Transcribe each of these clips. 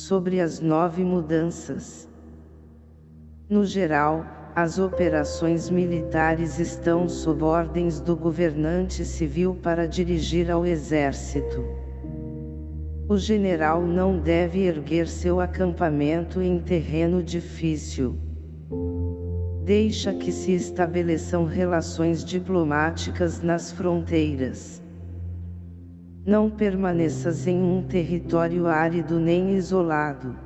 sobre as nove mudanças. No geral, as operações militares estão sob ordens do governante civil para dirigir ao exército. O general não deve erguer seu acampamento em terreno difícil. Deixa que se estabeleçam relações diplomáticas nas fronteiras. Não permaneças em um território árido nem isolado.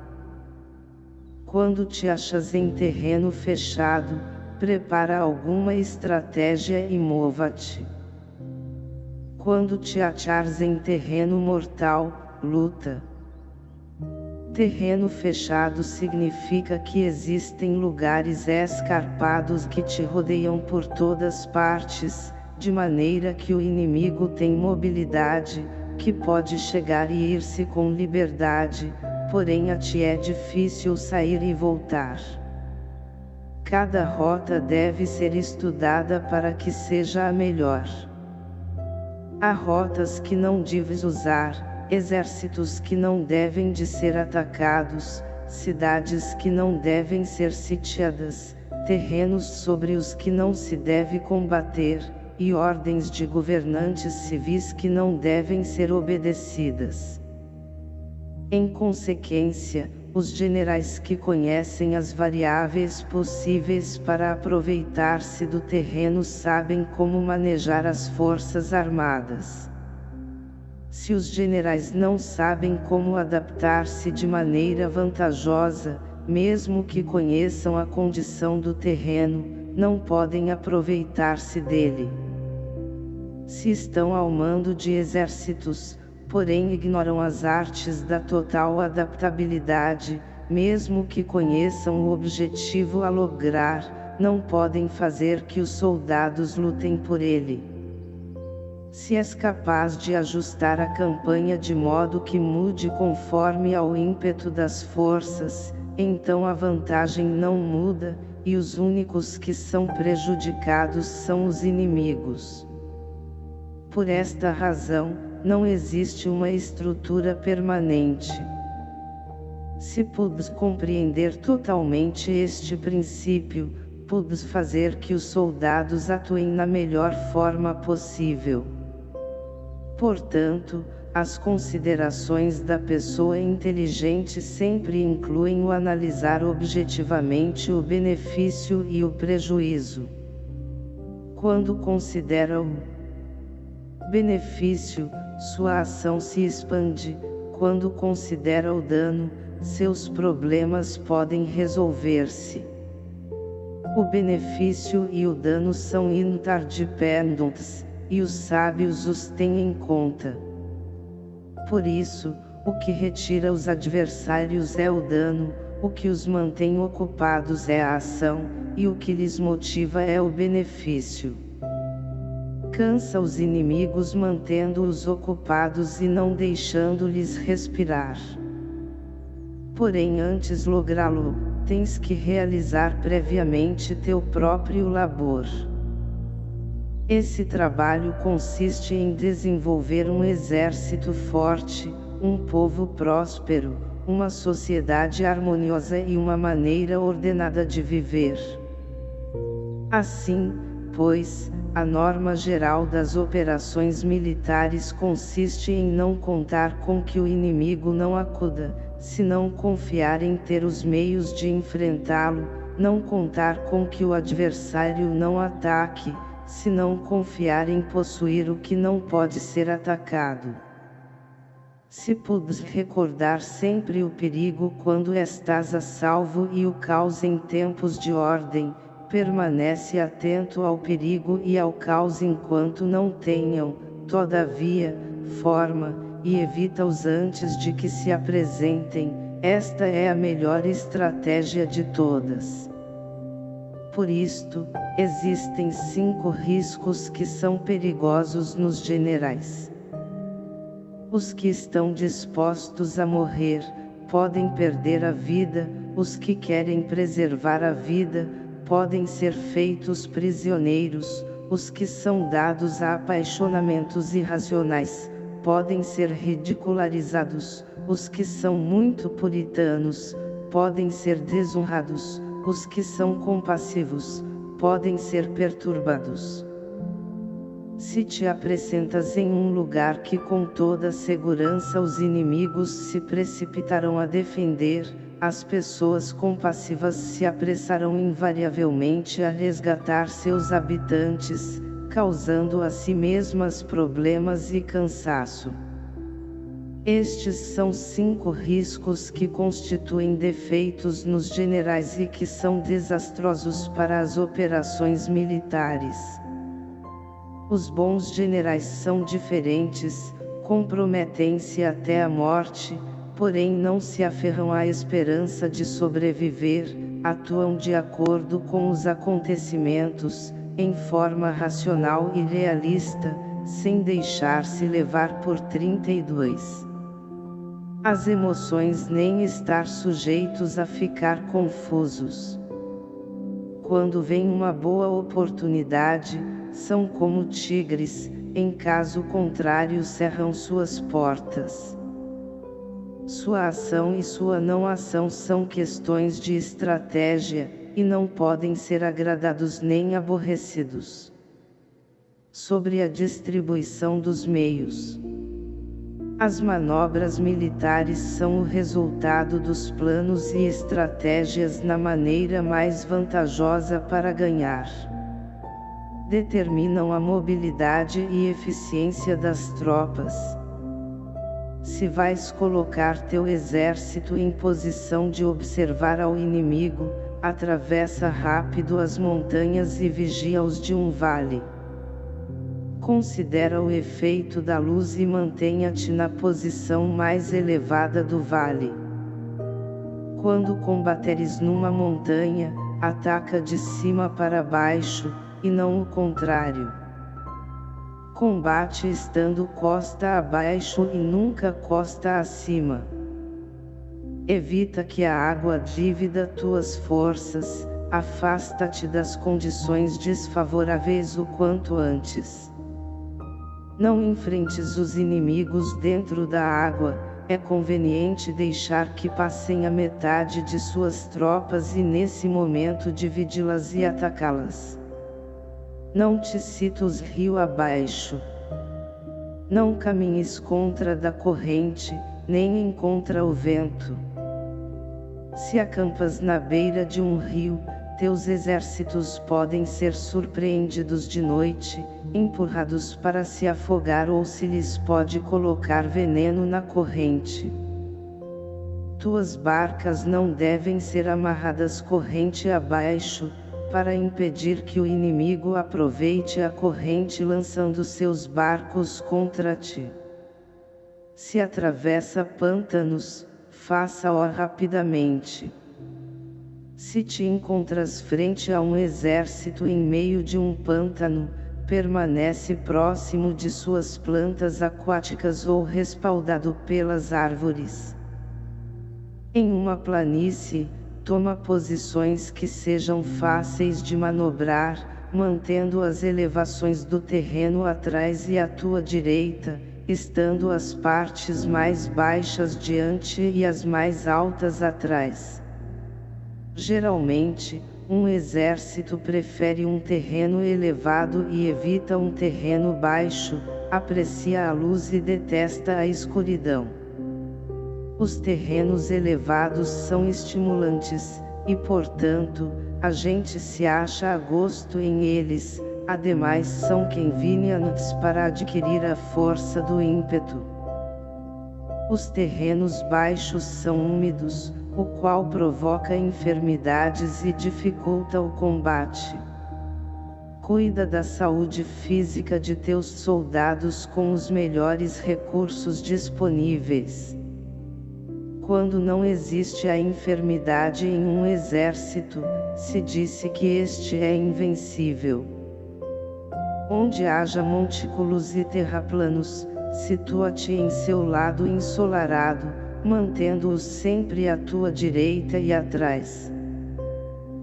Quando te achas em terreno fechado, prepara alguma estratégia e mova-te. Quando te achares em terreno mortal, luta. Terreno fechado significa que existem lugares escarpados que te rodeiam por todas partes, de maneira que o inimigo tem mobilidade, que pode chegar e ir-se com liberdade, porém a ti é difícil sair e voltar. Cada rota deve ser estudada para que seja a melhor. Há rotas que não deves usar, exércitos que não devem de ser atacados, cidades que não devem ser sitiadas, terrenos sobre os que não se deve combater, e ordens de governantes civis que não devem ser obedecidas. Em consequência, os generais que conhecem as variáveis possíveis para aproveitar-se do terreno sabem como manejar as forças armadas. Se os generais não sabem como adaptar-se de maneira vantajosa, mesmo que conheçam a condição do terreno, não podem aproveitar-se dele. Se estão ao mando de exércitos, porém ignoram as artes da total adaptabilidade, mesmo que conheçam o objetivo a lograr, não podem fazer que os soldados lutem por ele. Se és capaz de ajustar a campanha de modo que mude conforme ao ímpeto das forças, então a vantagem não muda, e os únicos que são prejudicados são os inimigos. Por esta razão, não existe uma estrutura permanente. Se pudes compreender totalmente este princípio, pudes fazer que os soldados atuem na melhor forma possível. Portanto, as considerações da pessoa inteligente sempre incluem o analisar objetivamente o benefício e o prejuízo. Quando considera o benefício, sua ação se expande, quando considera o dano, seus problemas podem resolver-se. O benefício e o dano são interdependentes, e os sábios os têm em conta. Por isso, o que retira os adversários é o dano, o que os mantém ocupados é a ação, e o que lhes motiva é o benefício. Cansa os inimigos mantendo-os ocupados e não deixando-lhes respirar. Porém antes lográ-lo, tens que realizar previamente teu próprio labor. Esse trabalho consiste em desenvolver um exército forte, um povo próspero, uma sociedade harmoniosa e uma maneira ordenada de viver. Assim, pois, a norma geral das operações militares consiste em não contar com que o inimigo não acuda, senão confiar em ter os meios de enfrentá-lo, não contar com que o adversário não ataque, se não confiar em possuir o que não pode ser atacado. Se pudes recordar sempre o perigo quando estás a salvo e o caos em tempos de ordem, permanece atento ao perigo e ao caos enquanto não tenham, todavia, forma, e evita-os antes de que se apresentem, esta é a melhor estratégia de todas. Por isto, existem cinco riscos que são perigosos nos generais. Os que estão dispostos a morrer, podem perder a vida, os que querem preservar a vida, podem ser feitos prisioneiros, os que são dados a apaixonamentos irracionais, podem ser ridicularizados, os que são muito puritanos, podem ser desonrados, os que são compassivos, podem ser perturbados. Se te apresentas em um lugar que com toda segurança os inimigos se precipitarão a defender, as pessoas compassivas se apressarão invariavelmente a resgatar seus habitantes, causando a si mesmas problemas e cansaço. Estes são cinco riscos que constituem defeitos nos generais e que são desastrosos para as operações militares. Os bons generais são diferentes, comprometem-se até a morte, porém não se aferram à esperança de sobreviver, atuam de acordo com os acontecimentos, em forma racional e realista, sem deixar-se levar por 32. As emoções nem estar sujeitos a ficar confusos. Quando vem uma boa oportunidade, são como tigres, em caso contrário cerram suas portas. Sua ação e sua não ação são questões de estratégia, e não podem ser agradados nem aborrecidos. Sobre a distribuição dos meios. As manobras militares são o resultado dos planos e estratégias na maneira mais vantajosa para ganhar. Determinam a mobilidade e eficiência das tropas se vais colocar teu exército em posição de observar ao inimigo, atravessa rápido as montanhas e vigia-os de um vale. Considera o efeito da luz e mantenha-te na posição mais elevada do vale. Quando combateres numa montanha, ataca de cima para baixo, e não o contrário. Combate estando costa abaixo e nunca costa acima. Evita que a água divida tuas forças, afasta-te das condições desfavoráveis o quanto antes. Não enfrentes os inimigos dentro da água, é conveniente deixar que passem a metade de suas tropas e nesse momento dividi-las e atacá-las. Não te citos rio abaixo. Não caminhes contra da corrente, nem em contra o vento. Se acampas na beira de um rio, teus exércitos podem ser surpreendidos de noite, empurrados para se afogar ou se lhes pode colocar veneno na corrente. Tuas barcas não devem ser amarradas corrente abaixo, para impedir que o inimigo aproveite a corrente lançando seus barcos contra ti. Se atravessa pântanos, faça-o rapidamente. Se te encontras frente a um exército em meio de um pântano, permanece próximo de suas plantas aquáticas ou respaldado pelas árvores. Em uma planície, toma posições que sejam fáceis de manobrar, mantendo as elevações do terreno atrás e à tua direita, estando as partes mais baixas diante e as mais altas atrás. Geralmente, um exército prefere um terreno elevado e evita um terreno baixo, aprecia a luz e detesta a escuridão. Os terrenos elevados são estimulantes, e portanto, a gente se acha a gosto em eles, ademais são convenientes para adquirir a força do ímpeto. Os terrenos baixos são úmidos, o qual provoca enfermidades e dificulta o combate. Cuida da saúde física de teus soldados com os melhores recursos disponíveis. Quando não existe a enfermidade em um exército, se disse que este é invencível. Onde haja montículos e terraplanos, situa-te em seu lado ensolarado, mantendo-os sempre à tua direita e atrás.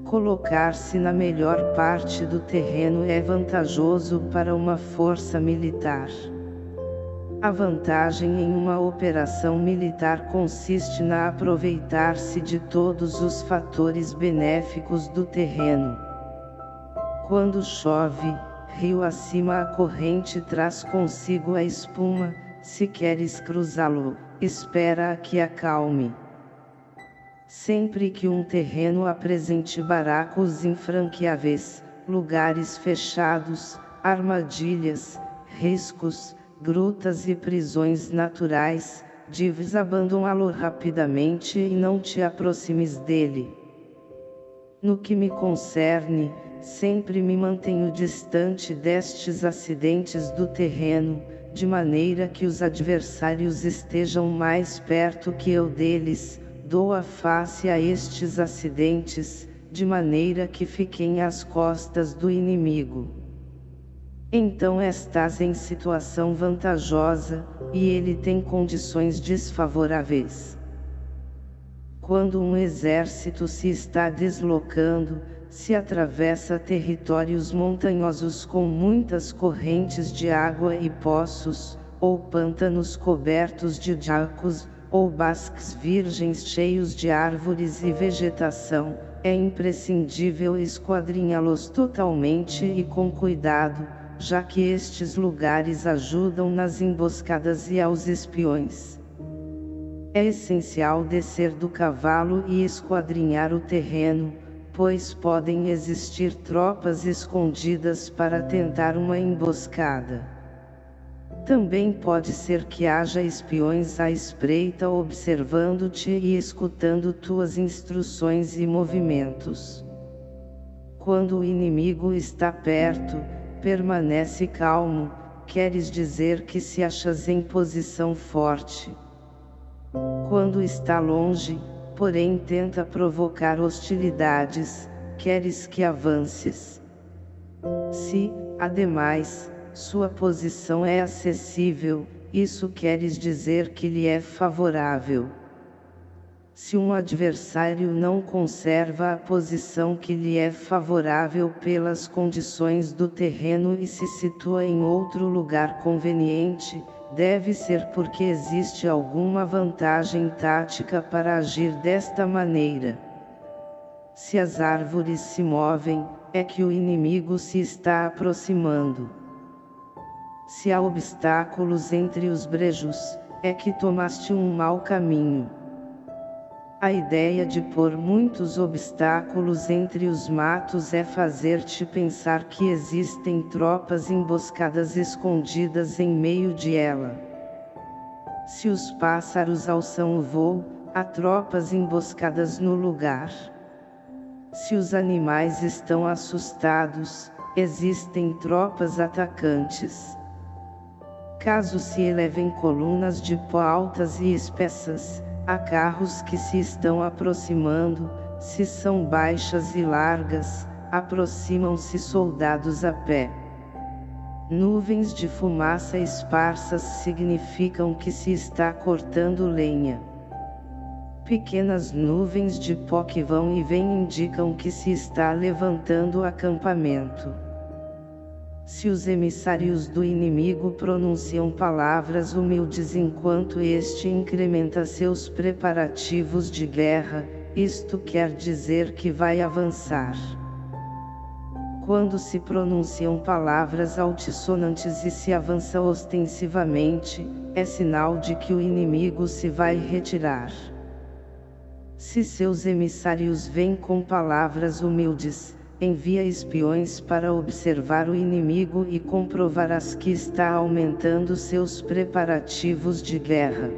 Colocar-se na melhor parte do terreno é vantajoso para uma força militar. A vantagem em uma operação militar consiste na aproveitar-se de todos os fatores benéficos do terreno. Quando chove, rio acima a corrente traz consigo a espuma, se queres cruzá-lo, espera a que acalme. Sempre que um terreno apresente baracos infranqueáveis, lugares fechados, armadilhas, riscos, grutas e prisões naturais, deves abandoná-lo rapidamente e não te aproximes dele. No que me concerne, sempre me mantenho distante destes acidentes do terreno, de maneira que os adversários estejam mais perto que eu deles, dou a face a estes acidentes, de maneira que fiquem às costas do inimigo. Então estás em situação vantajosa, e ele tem condições desfavoráveis. Quando um exército se está deslocando, se atravessa territórios montanhosos com muitas correntes de água e poços, ou pântanos cobertos de jacos, ou basques virgens cheios de árvores e vegetação, é imprescindível esquadrinhá-los totalmente e com cuidado, já que estes lugares ajudam nas emboscadas e aos espiões. É essencial descer do cavalo e esquadrinhar o terreno, pois podem existir tropas escondidas para tentar uma emboscada. Também pode ser que haja espiões à espreita observando-te e escutando tuas instruções e movimentos. Quando o inimigo está perto, permanece calmo, queres dizer que se achas em posição forte. Quando está longe, porém tenta provocar hostilidades, queres que avances. Se, ademais, sua posição é acessível, isso queres dizer que lhe é favorável. Se um adversário não conserva a posição que lhe é favorável pelas condições do terreno e se situa em outro lugar conveniente, deve ser porque existe alguma vantagem tática para agir desta maneira. Se as árvores se movem, é que o inimigo se está aproximando. Se há obstáculos entre os brejos, é que tomaste um mau caminho. A ideia de pôr muitos obstáculos entre os matos é fazer-te pensar que existem tropas emboscadas escondidas em meio de ela. Se os pássaros alçam o voo, há tropas emboscadas no lugar. Se os animais estão assustados, existem tropas atacantes. Caso se elevem colunas de pó altas e espessas, Há carros que se estão aproximando, se são baixas e largas, aproximam-se soldados a pé. Nuvens de fumaça esparsas significam que se está cortando lenha. Pequenas nuvens de pó que vão e vêm indicam que se está levantando acampamento. Se os emissários do inimigo pronunciam palavras humildes enquanto este incrementa seus preparativos de guerra, isto quer dizer que vai avançar. Quando se pronunciam palavras altissonantes e se avança ostensivamente, é sinal de que o inimigo se vai retirar. Se seus emissários vêm com palavras humildes, envia espiões para observar o inimigo e comprovarás que está aumentando seus preparativos de guerra.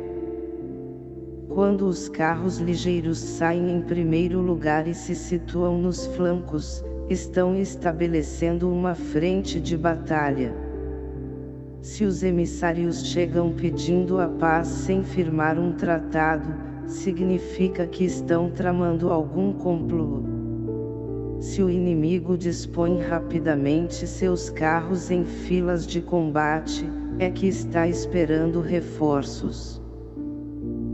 Quando os carros ligeiros saem em primeiro lugar e se situam nos flancos, estão estabelecendo uma frente de batalha. Se os emissários chegam pedindo a paz sem firmar um tratado, significa que estão tramando algum complô. Se o inimigo dispõe rapidamente seus carros em filas de combate, é que está esperando reforços.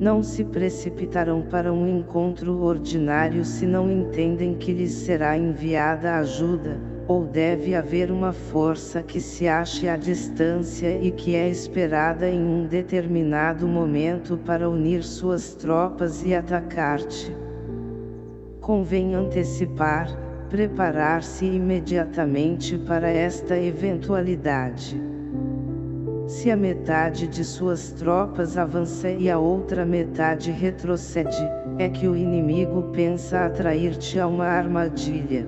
Não se precipitarão para um encontro ordinário se não entendem que lhes será enviada ajuda, ou deve haver uma força que se ache à distância e que é esperada em um determinado momento para unir suas tropas e atacar-te. Convém antecipar, preparar-se imediatamente para esta eventualidade. Se a metade de suas tropas avança e a outra metade retrocede, é que o inimigo pensa atrair-te a uma armadilha.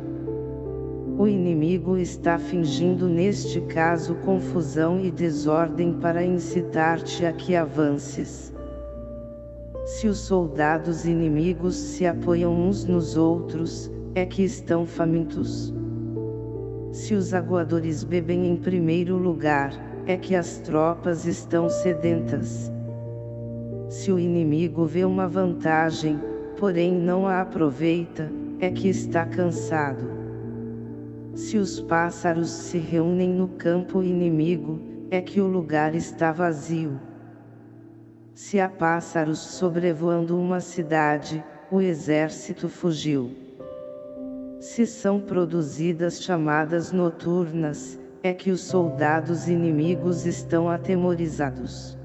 O inimigo está fingindo neste caso confusão e desordem para incitar-te a que avances. Se os soldados inimigos se apoiam uns nos outros, é que estão famintos. Se os aguadores bebem em primeiro lugar, é que as tropas estão sedentas. Se o inimigo vê uma vantagem, porém não a aproveita, é que está cansado. Se os pássaros se reúnem no campo inimigo, é que o lugar está vazio. Se há pássaros sobrevoando uma cidade, o exército fugiu. Se são produzidas chamadas noturnas, é que os soldados inimigos estão atemorizados.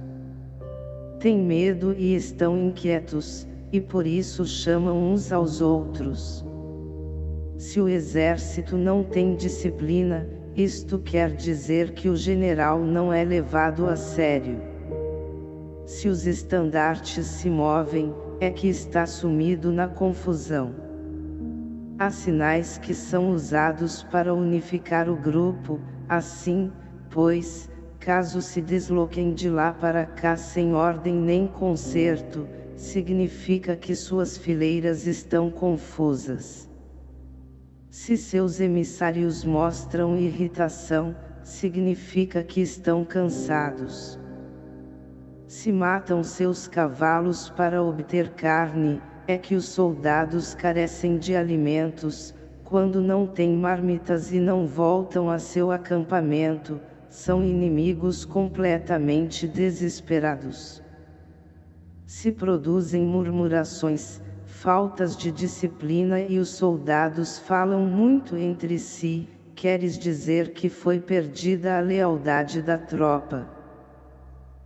Têm medo e estão inquietos, e por isso chamam uns aos outros. Se o exército não tem disciplina, isto quer dizer que o general não é levado a sério. Se os estandartes se movem, é que está sumido na confusão. Há sinais que são usados para unificar o grupo, Assim, pois, caso se desloquem de lá para cá sem ordem nem conserto, significa que suas fileiras estão confusas. Se seus emissários mostram irritação, significa que estão cansados. Se matam seus cavalos para obter carne, é que os soldados carecem de alimentos, quando não têm marmitas e não voltam a seu acampamento, são inimigos completamente desesperados. Se produzem murmurações, faltas de disciplina e os soldados falam muito entre si, queres dizer que foi perdida a lealdade da tropa.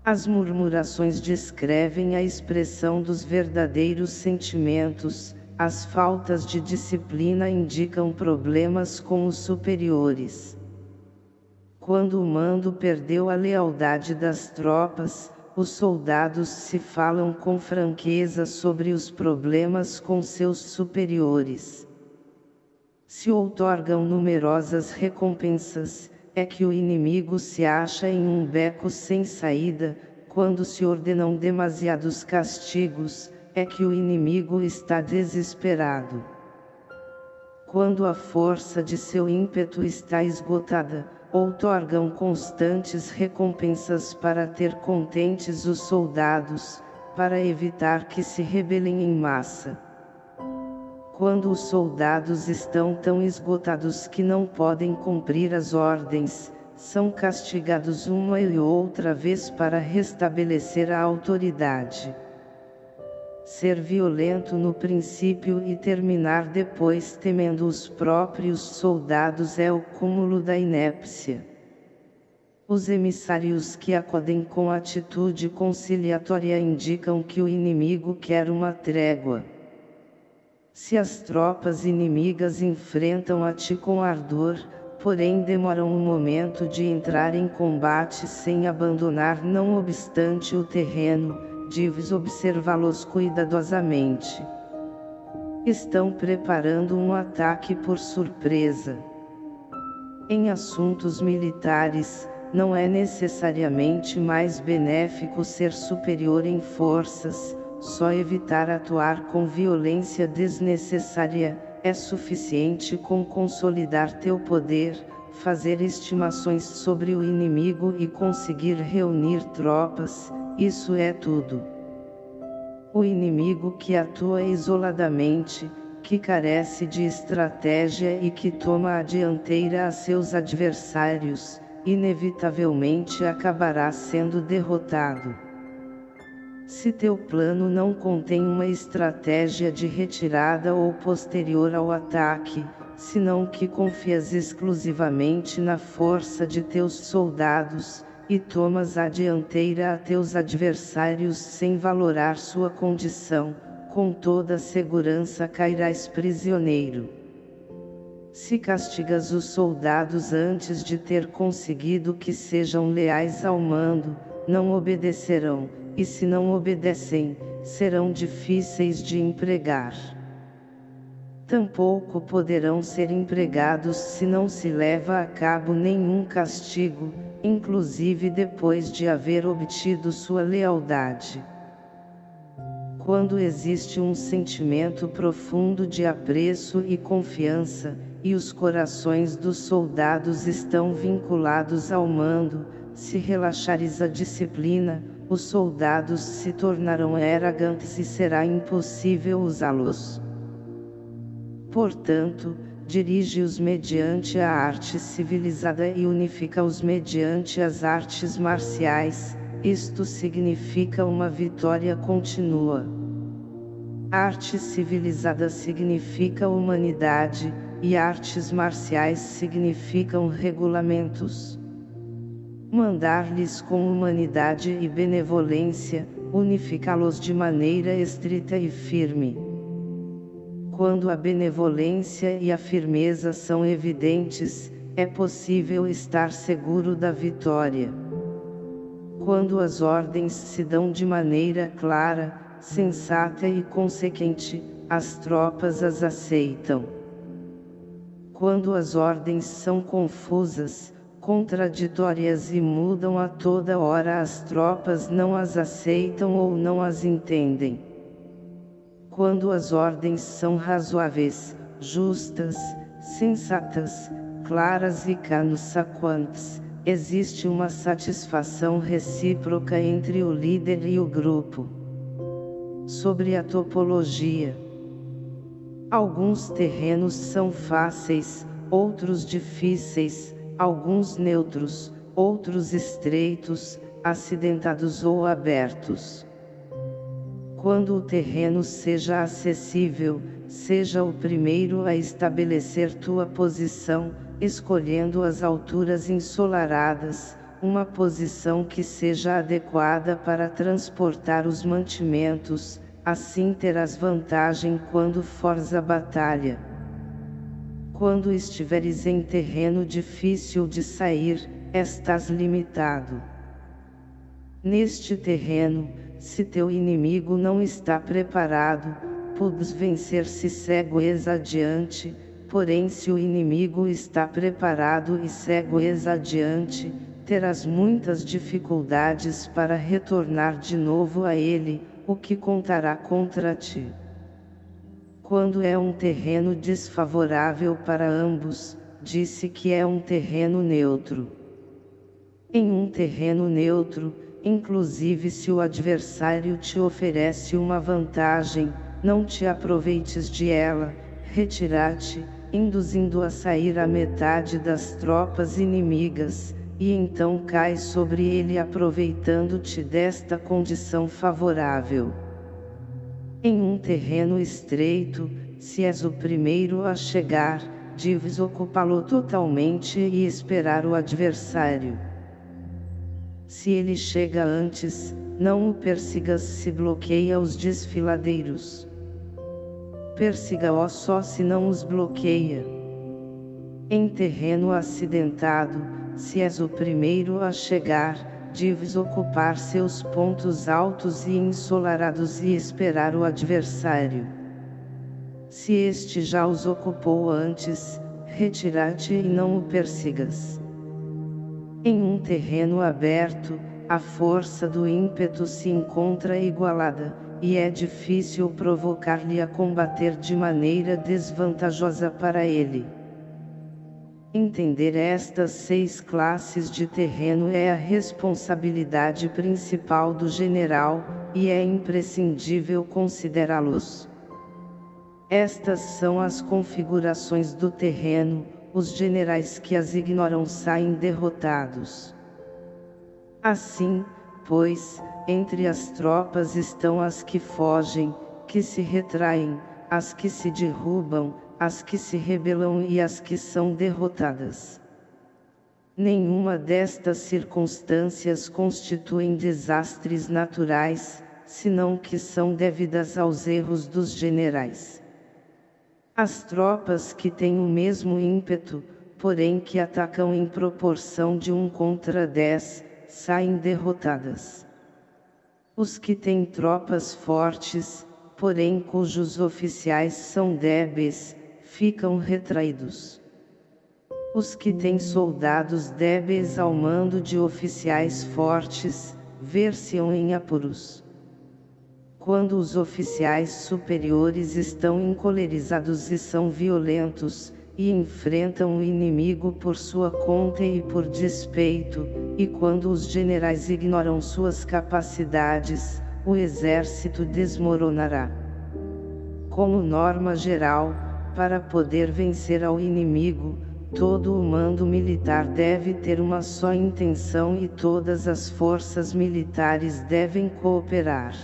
As murmurações descrevem a expressão dos verdadeiros sentimentos, as faltas de disciplina indicam problemas com os superiores. Quando o mando perdeu a lealdade das tropas, os soldados se falam com franqueza sobre os problemas com seus superiores. Se outorgam numerosas recompensas, é que o inimigo se acha em um beco sem saída, quando se ordenam demasiados castigos, é que o inimigo está desesperado. Quando a força de seu ímpeto está esgotada, outorgam constantes recompensas para ter contentes os soldados, para evitar que se rebelem em massa. Quando os soldados estão tão esgotados que não podem cumprir as ordens, são castigados uma e outra vez para restabelecer a autoridade. Ser violento no princípio e terminar depois temendo os próprios soldados é o cúmulo da inépcia. Os emissários que acodem com atitude conciliatória indicam que o inimigo quer uma trégua. Se as tropas inimigas enfrentam a ti com ardor, porém demoram um momento de entrar em combate sem abandonar não obstante o terreno, deves observá-los cuidadosamente. Estão preparando um ataque por surpresa. Em assuntos militares, não é necessariamente mais benéfico ser superior em forças, só evitar atuar com violência desnecessária, é suficiente com consolidar teu poder, fazer estimações sobre o inimigo e conseguir reunir tropas, isso é tudo. O inimigo que atua isoladamente, que carece de estratégia e que toma a dianteira a seus adversários, inevitavelmente acabará sendo derrotado. Se teu plano não contém uma estratégia de retirada ou posterior ao ataque, senão que confias exclusivamente na força de teus soldados, e tomas a dianteira a teus adversários sem valorar sua condição, com toda segurança cairás prisioneiro. Se castigas os soldados antes de ter conseguido que sejam leais ao mando, não obedecerão, e se não obedecem, serão difíceis de empregar. Tampouco poderão ser empregados se não se leva a cabo nenhum castigo, inclusive depois de haver obtido sua lealdade. Quando existe um sentimento profundo de apreço e confiança, e os corações dos soldados estão vinculados ao mando, se relaxares a disciplina, os soldados se tornarão arrogantes e será impossível usá-los. Portanto, dirige-os mediante a arte civilizada e unifica-os mediante as artes marciais, isto significa uma vitória contínua. Arte civilizada significa humanidade, e artes marciais significam regulamentos. Mandar-lhes com humanidade e benevolência, unificá-los de maneira estrita e firme. Quando a benevolência e a firmeza são evidentes, é possível estar seguro da vitória. Quando as ordens se dão de maneira clara, sensata e consequente, as tropas as aceitam. Quando as ordens são confusas, contraditórias e mudam a toda hora as tropas não as aceitam ou não as entendem. Quando as ordens são razoáveis, justas, sensatas, claras e consequentes, existe uma satisfação recíproca entre o líder e o grupo. Sobre a topologia Alguns terrenos são fáceis, outros difíceis, alguns neutros, outros estreitos, acidentados ou abertos. Quando o terreno seja acessível, seja o primeiro a estabelecer tua posição, escolhendo as alturas ensolaradas, uma posição que seja adequada para transportar os mantimentos, assim terás vantagem quando fores à batalha. Quando estiveres em terreno difícil de sair, estás limitado. Neste terreno, se teu inimigo não está preparado, podes vencer-se cego-es adiante, porém se o inimigo está preparado e cego-es adiante, terás muitas dificuldades para retornar de novo a ele, o que contará contra ti. Quando é um terreno desfavorável para ambos, disse que é um terreno neutro. Em um terreno neutro, inclusive se o adversário te oferece uma vantagem, não te aproveites de ela, retira-te, induzindo a sair a metade das tropas inimigas, e então cai sobre ele aproveitando-te desta condição favorável. Em um terreno estreito, se és o primeiro a chegar, deves ocupá-lo totalmente e esperar o adversário. Se ele chega antes, não o persigas se bloqueia os desfiladeiros. Persiga-o só se não os bloqueia. Em terreno acidentado, se és o primeiro a chegar, deves ocupar seus pontos altos e ensolarados e esperar o adversário. Se este já os ocupou antes, retira-te e não o persigas. Em um terreno aberto, a força do ímpeto se encontra igualada, e é difícil provocar-lhe a combater de maneira desvantajosa para ele. Entender estas seis classes de terreno é a responsabilidade principal do general, e é imprescindível considerá-los. Estas são as configurações do terreno, os generais que as ignoram saem derrotados. Assim, pois, entre as tropas estão as que fogem, que se retraem, as que se derrubam, as que se rebelam e as que são derrotadas. Nenhuma destas circunstâncias constituem desastres naturais, senão que são devidas aos erros dos generais. As tropas que têm o mesmo ímpeto, porém que atacam em proporção de um contra dez, saem derrotadas. Os que têm tropas fortes, porém cujos oficiais são débeis, ficam retraídos. Os que têm soldados débeis ao mando de oficiais fortes, ver-se-ão em apuros. Quando os oficiais superiores estão encolerizados e são violentos, e enfrentam o inimigo por sua conta e por despeito, e quando os generais ignoram suas capacidades, o exército desmoronará. Como norma geral, para poder vencer ao inimigo, todo o mando militar deve ter uma só intenção e todas as forças militares devem cooperar.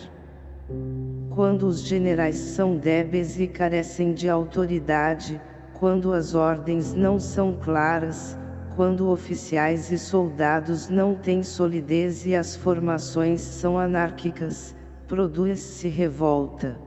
Quando os generais são débeis e carecem de autoridade, quando as ordens não são claras, quando oficiais e soldados não têm solidez e as formações são anárquicas, produz-se revolta.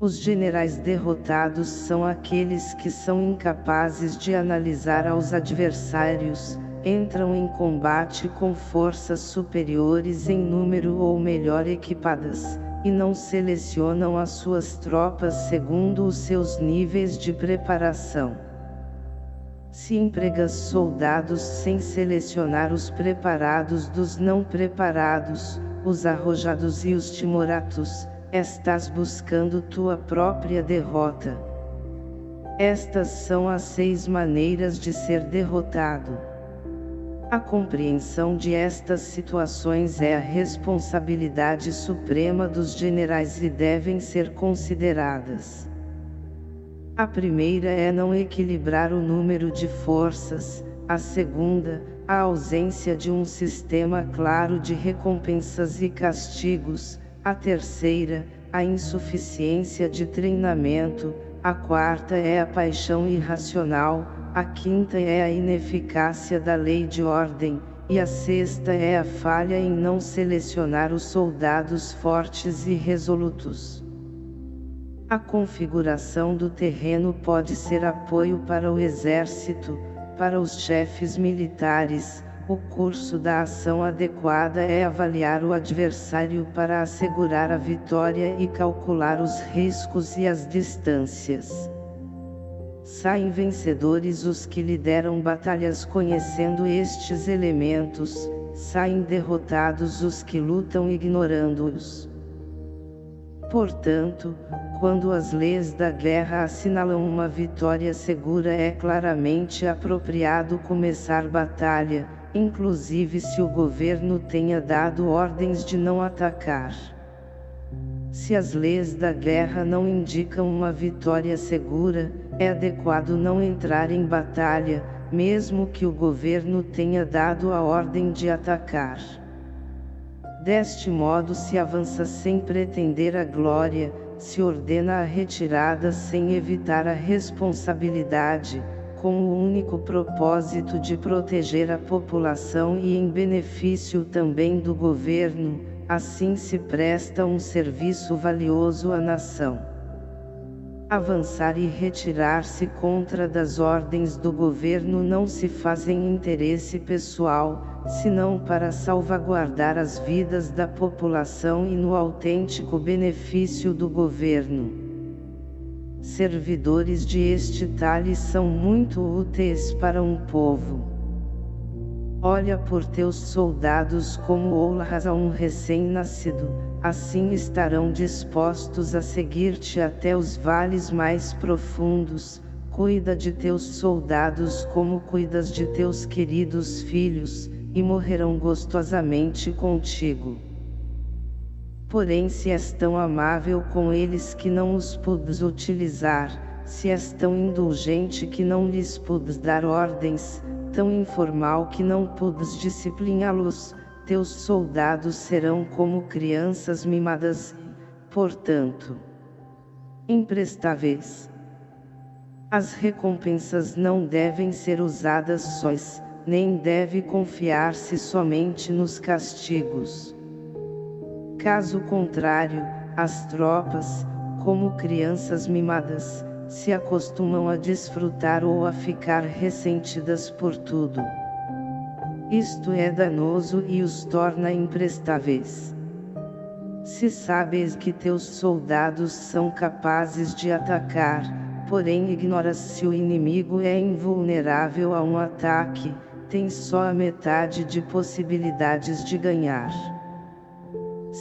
Os generais derrotados são aqueles que são incapazes de analisar aos adversários, entram em combate com forças superiores em número ou melhor equipadas, e não selecionam as suas tropas segundo os seus níveis de preparação. Se empregas soldados sem selecionar os preparados dos não preparados, os arrojados e os timoratos, estás buscando tua própria derrota. Estas são as seis maneiras de ser derrotado. A compreensão de estas situações é a responsabilidade suprema dos generais e devem ser consideradas. A primeira é não equilibrar o número de forças, a segunda, a ausência de um sistema claro de recompensas e castigos, a terceira, a insuficiência de treinamento, a quarta é a paixão irracional, a quinta é a ineficácia da lei de ordem, e a sexta é a falha em não selecionar os soldados fortes e resolutos. A configuração do terreno pode ser apoio para o exército, para os chefes militares, o curso da ação adequada é avaliar o adversário para assegurar a vitória e calcular os riscos e as distâncias. Saem vencedores os que lideram batalhas conhecendo estes elementos, saem derrotados os que lutam ignorando-os. Portanto, quando as leis da guerra assinalam uma vitória segura é claramente apropriado começar batalha, inclusive se o governo tenha dado ordens de não atacar. Se as leis da guerra não indicam uma vitória segura, é adequado não entrar em batalha, mesmo que o governo tenha dado a ordem de atacar. Deste modo se avança sem pretender a glória, se ordena a retirada sem evitar a responsabilidade, com o único propósito de proteger a população e em benefício também do governo, assim se presta um serviço valioso à nação avançar e retirar-se contra das ordens do governo não se faz em interesse pessoal, senão para salvaguardar as vidas da população e no autêntico benefício do governo. Servidores de este talhe são muito úteis para um povo. Olha por teus soldados como honras a um recém-nascido, assim estarão dispostos a seguir-te até os vales mais profundos, cuida de teus soldados como cuidas de teus queridos filhos, e morrerão gostosamente contigo. Porém se és tão amável com eles que não os pudes utilizar, se és tão indulgente que não lhes pudes dar ordens, tão informal que não pudes discipliná-los, teus soldados serão como crianças mimadas, portanto, imprestáveis. As recompensas não devem ser usadas sós, nem deve confiar-se somente nos castigos. Caso contrário, as tropas, como crianças mimadas, se acostumam a desfrutar ou a ficar ressentidas por tudo. Isto é danoso e os torna imprestáveis. Se sabes que teus soldados são capazes de atacar, porém ignoras se o inimigo é invulnerável a um ataque, tens só a metade de possibilidades de ganhar.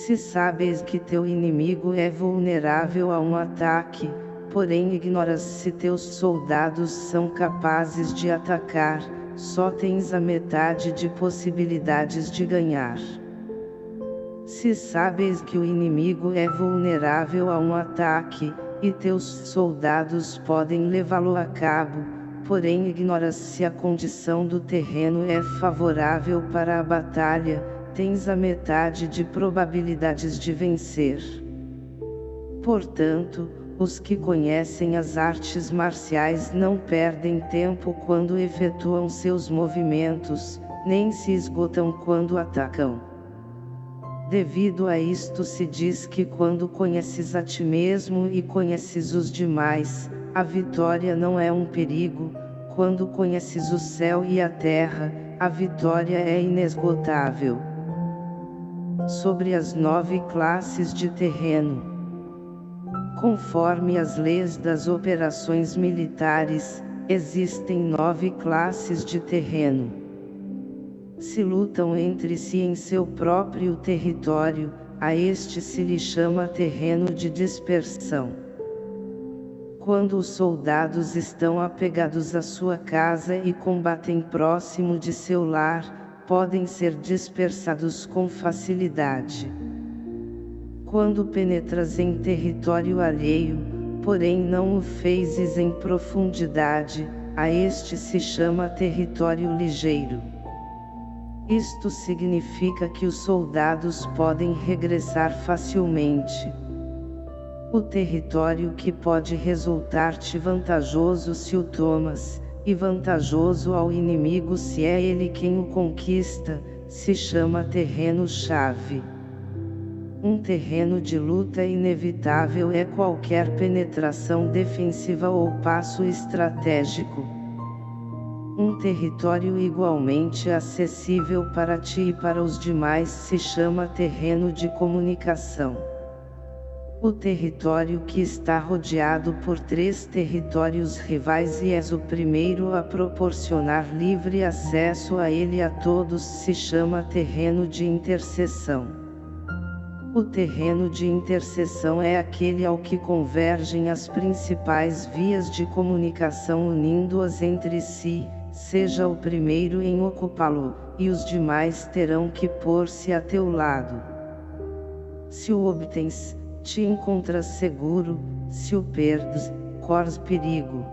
Se sabes que teu inimigo é vulnerável a um ataque, porém ignoras se teus soldados são capazes de atacar, só tens a metade de possibilidades de ganhar. Se sabes que o inimigo é vulnerável a um ataque, e teus soldados podem levá-lo a cabo, porém ignoras se a condição do terreno é favorável para a batalha, tens a metade de probabilidades de vencer. Portanto, os que conhecem as artes marciais não perdem tempo quando efetuam seus movimentos, nem se esgotam quando atacam. Devido a isto se diz que quando conheces a ti mesmo e conheces os demais, a vitória não é um perigo, quando conheces o céu e a terra, a vitória é inesgotável. Sobre as nove classes de terreno. Conforme as leis das operações militares, existem nove classes de terreno se lutam entre si em seu próprio território, a este se lhe chama terreno de dispersão. Quando os soldados estão apegados à sua casa e combatem próximo de seu lar, podem ser dispersados com facilidade. Quando penetras em território alheio, porém não o fezes em profundidade, a este se chama território ligeiro. Isto significa que os soldados podem regressar facilmente. O território que pode resultar-te vantajoso se o tomas, e vantajoso ao inimigo se é ele quem o conquista, se chama terreno-chave. Um terreno de luta inevitável é qualquer penetração defensiva ou passo estratégico um território igualmente acessível para ti e para os demais se chama terreno de comunicação. O território que está rodeado por três territórios rivais e és o primeiro a proporcionar livre acesso a ele a todos se chama terreno de interseção. O terreno de interseção é aquele ao que convergem as principais vias de comunicação unindo-as entre si, seja o primeiro em ocupá-lo, e os demais terão que pôr-se a teu lado. Se o obtens, te encontras seguro, se o perdes, corres perigo.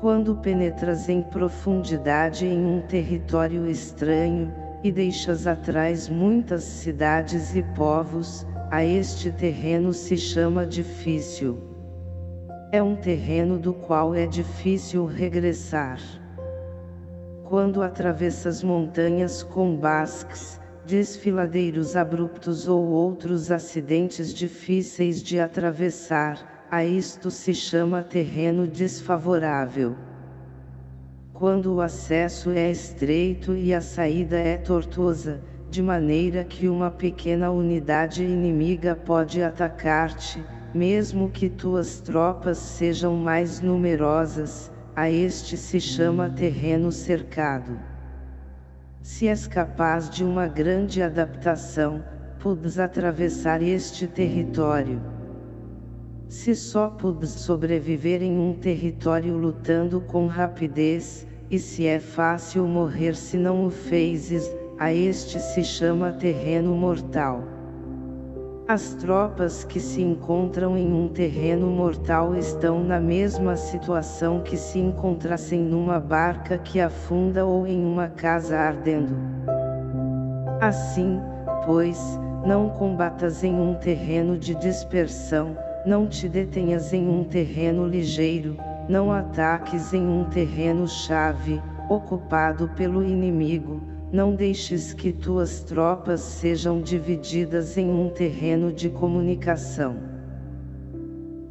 Quando penetras em profundidade em um território estranho, e deixas atrás muitas cidades e povos, a este terreno se chama difícil. É um terreno do qual é difícil regressar quando atravessas montanhas com basques, desfiladeiros abruptos ou outros acidentes difíceis de atravessar, a isto se chama terreno desfavorável. Quando o acesso é estreito e a saída é tortuosa, de maneira que uma pequena unidade inimiga pode atacar-te, mesmo que tuas tropas sejam mais numerosas, a este se chama terreno cercado. Se és capaz de uma grande adaptação, podes atravessar este território. Se só podes sobreviver em um território lutando com rapidez, e se é fácil morrer se não o fezes, a este se chama terreno mortal. As tropas que se encontram em um terreno mortal estão na mesma situação que se encontrassem numa barca que afunda ou em uma casa ardendo. Assim, pois, não combatas em um terreno de dispersão, não te detenhas em um terreno ligeiro, não ataques em um terreno-chave, ocupado pelo inimigo, não deixes que tuas tropas sejam divididas em um terreno de comunicação.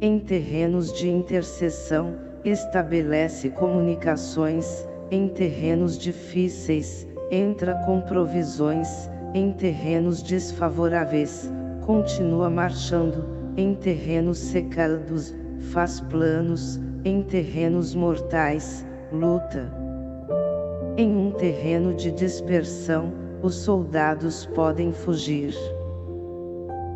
Em terrenos de interseção, estabelece comunicações, em terrenos difíceis, entra com provisões, em terrenos desfavoráveis, continua marchando, em terrenos secados, faz planos, em terrenos mortais, luta. Em um terreno de dispersão, os soldados podem fugir.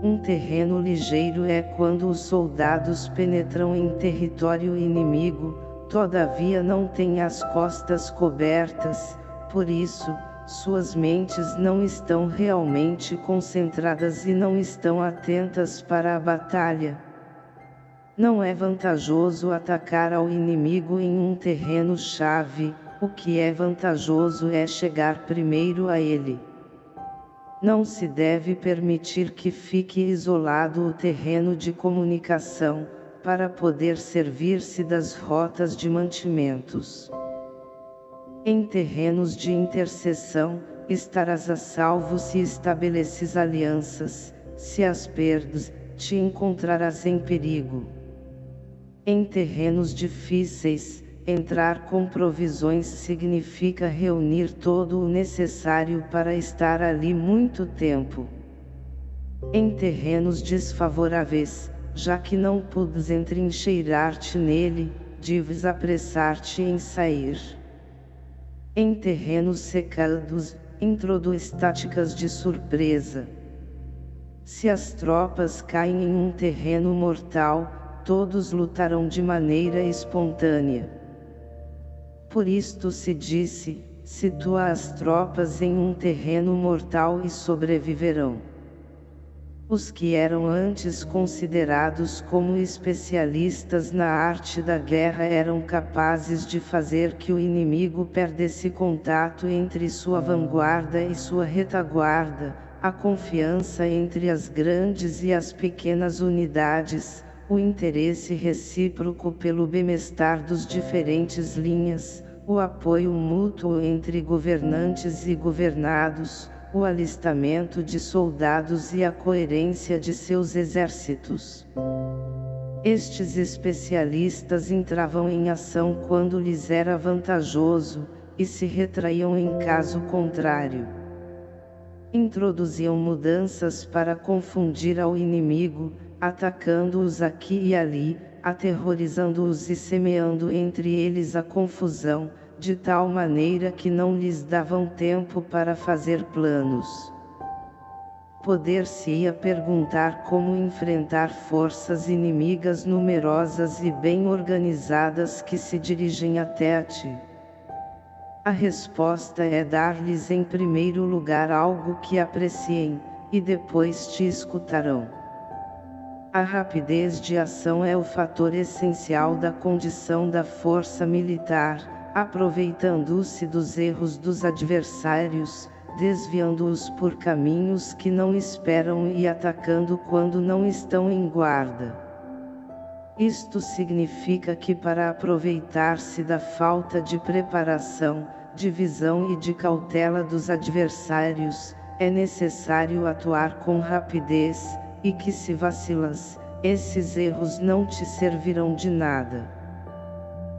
Um terreno ligeiro é quando os soldados penetram em território inimigo, todavia não têm as costas cobertas, por isso, suas mentes não estão realmente concentradas e não estão atentas para a batalha. Não é vantajoso atacar ao inimigo em um terreno-chave, o que é vantajoso é chegar primeiro a ele. Não se deve permitir que fique isolado o terreno de comunicação, para poder servir-se das rotas de mantimentos. Em terrenos de intercessão, estarás a salvo se estabeleces alianças, se as perdes, te encontrarás em perigo. Em terrenos difíceis, entrar com provisões significa reunir todo o necessário para estar ali muito tempo. Em terrenos desfavoráveis, já que não pudes entrincheirar-te nele, deves apressar-te em sair. Em terrenos secados, introduz táticas de surpresa. Se as tropas caem em um terreno mortal, todos lutarão de maneira espontânea. Por isto se disse, situa as tropas em um terreno mortal e sobreviverão. Os que eram antes considerados como especialistas na arte da guerra eram capazes de fazer que o inimigo perdesse contato entre sua vanguarda e sua retaguarda, a confiança entre as grandes e as pequenas unidades, o interesse recíproco pelo bem-estar dos diferentes linhas, o apoio mútuo entre governantes e governados, o alistamento de soldados e a coerência de seus exércitos. Estes especialistas entravam em ação quando lhes era vantajoso, e se retraíam em caso contrário. Introduziam mudanças para confundir ao inimigo, atacando-os aqui e ali, aterrorizando-os e semeando entre eles a confusão, de tal maneira que não lhes davam tempo para fazer planos. Poder-se-ia perguntar como enfrentar forças inimigas numerosas e bem organizadas que se dirigem até a ti. A resposta é dar-lhes em primeiro lugar algo que apreciem, e depois te escutarão. A rapidez de ação é o fator essencial da condição da força militar, aproveitando-se dos erros dos adversários, desviando-os por caminhos que não esperam e atacando quando não estão em guarda. Isto significa que para aproveitar-se da falta de preparação, de visão e de cautela dos adversários, é necessário atuar com rapidez, e que se vacilas, esses erros não te servirão de nada.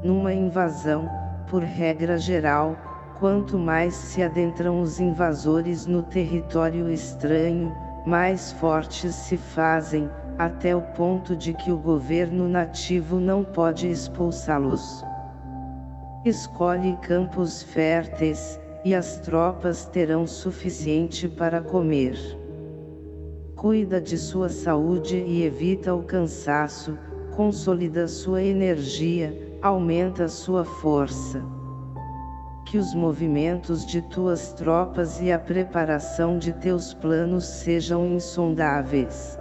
Numa invasão, por regra geral, quanto mais se adentram os invasores no território estranho, mais fortes se fazem, até o ponto de que o governo nativo não pode expulsá-los. Escolhe campos férteis, e as tropas terão suficiente para comer cuida de sua saúde e evita o cansaço, consolida sua energia, aumenta sua força. Que os movimentos de tuas tropas e a preparação de teus planos sejam insondáveis.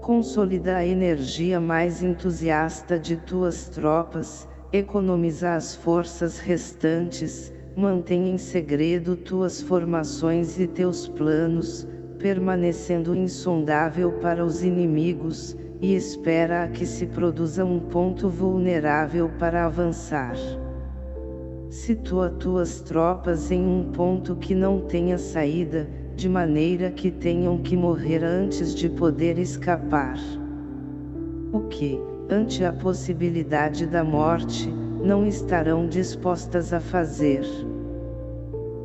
Consolida a energia mais entusiasta de tuas tropas, economiza as forças restantes, mantém em segredo tuas formações e teus planos, permanecendo insondável para os inimigos, e espera a que se produza um ponto vulnerável para avançar. Situa tuas tropas em um ponto que não tenha saída, de maneira que tenham que morrer antes de poder escapar. O que, ante a possibilidade da morte, não estarão dispostas a fazer.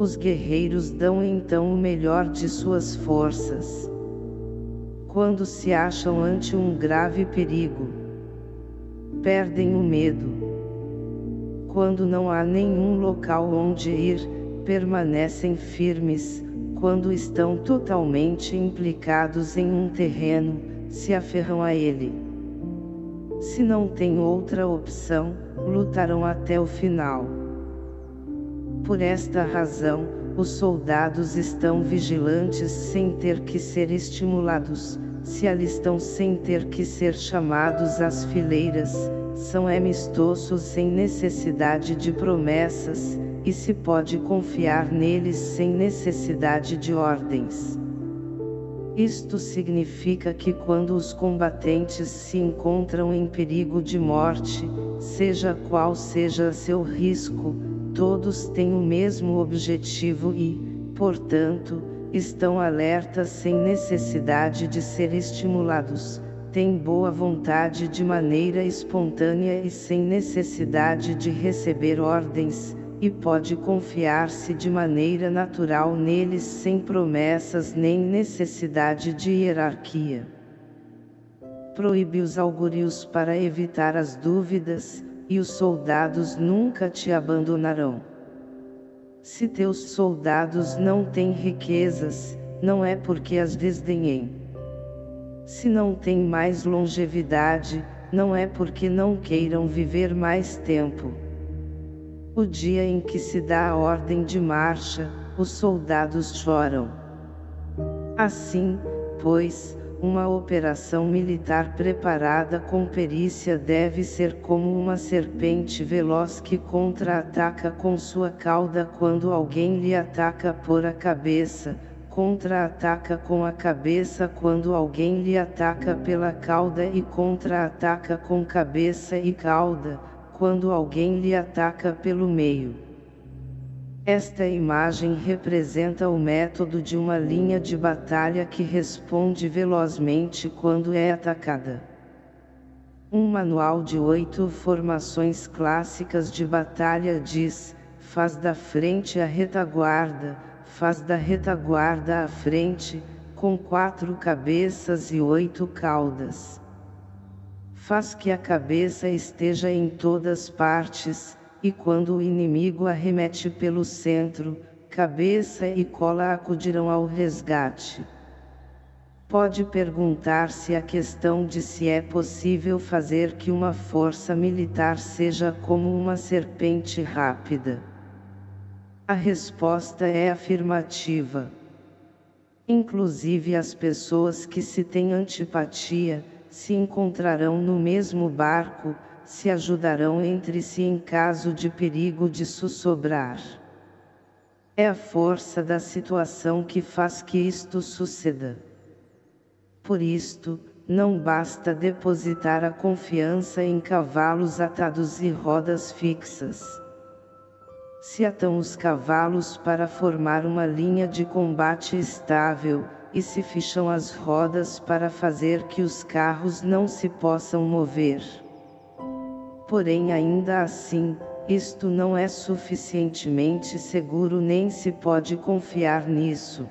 Os guerreiros dão então o melhor de suas forças. Quando se acham ante um grave perigo, perdem o medo quando não há nenhum local onde ir, permanecem firmes, quando estão totalmente implicados em um terreno, se aferram a ele. Se não tem outra opção, lutarão até o final. Por esta razão, os soldados estão vigilantes sem ter que ser estimulados, se alistam sem ter que ser chamados às fileiras, são amistosos sem necessidade de promessas, e se pode confiar neles sem necessidade de ordens. Isto significa que quando os combatentes se encontram em perigo de morte, seja qual seja seu risco, todos têm o mesmo objetivo e, portanto, estão alertas sem necessidade de ser estimulados, tem boa vontade de maneira espontânea e sem necessidade de receber ordens, e pode confiar-se de maneira natural neles sem promessas nem necessidade de hierarquia. Proíbe os augúrios para evitar as dúvidas, e os soldados nunca te abandonarão. Se teus soldados não têm riquezas, não é porque as desdenhem se não têm mais longevidade, não é porque não queiram viver mais tempo. O dia em que se dá a ordem de marcha, os soldados choram. Assim, pois, uma operação militar preparada com perícia deve ser como uma serpente veloz que contra-ataca com sua cauda quando alguém lhe ataca por a cabeça, contra-ataca com a cabeça quando alguém lhe ataca pela cauda e contra-ataca com cabeça e cauda, quando alguém lhe ataca pelo meio. Esta imagem representa o método de uma linha de batalha que responde velozmente quando é atacada. Um manual de oito formações clássicas de batalha diz, faz da frente a retaguarda, faz da retaguarda à frente, com quatro cabeças e oito caudas. Faz que a cabeça esteja em todas partes, e quando o inimigo arremete pelo centro, cabeça e cola acudirão ao resgate. Pode perguntar-se a questão de se é possível fazer que uma força militar seja como uma serpente rápida. A resposta é afirmativa. Inclusive as pessoas que se têm antipatia, se encontrarão no mesmo barco, se ajudarão entre si em caso de perigo de sussobrar. É a força da situação que faz que isto suceda. Por isto, não basta depositar a confiança em cavalos atados e rodas fixas se atam os cavalos para formar uma linha de combate estável, e se ficham as rodas para fazer que os carros não se possam mover. Porém ainda assim, isto não é suficientemente seguro nem se pode confiar nisso.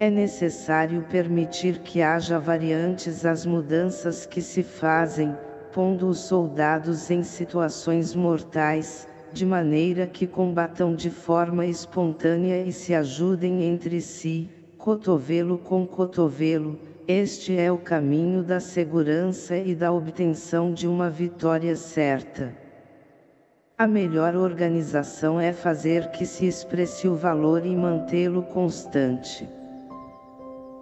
É necessário permitir que haja variantes às mudanças que se fazem, pondo os soldados em situações mortais, de maneira que combatam de forma espontânea e se ajudem entre si, cotovelo com cotovelo, este é o caminho da segurança e da obtenção de uma vitória certa. A melhor organização é fazer que se expresse o valor e mantê-lo constante.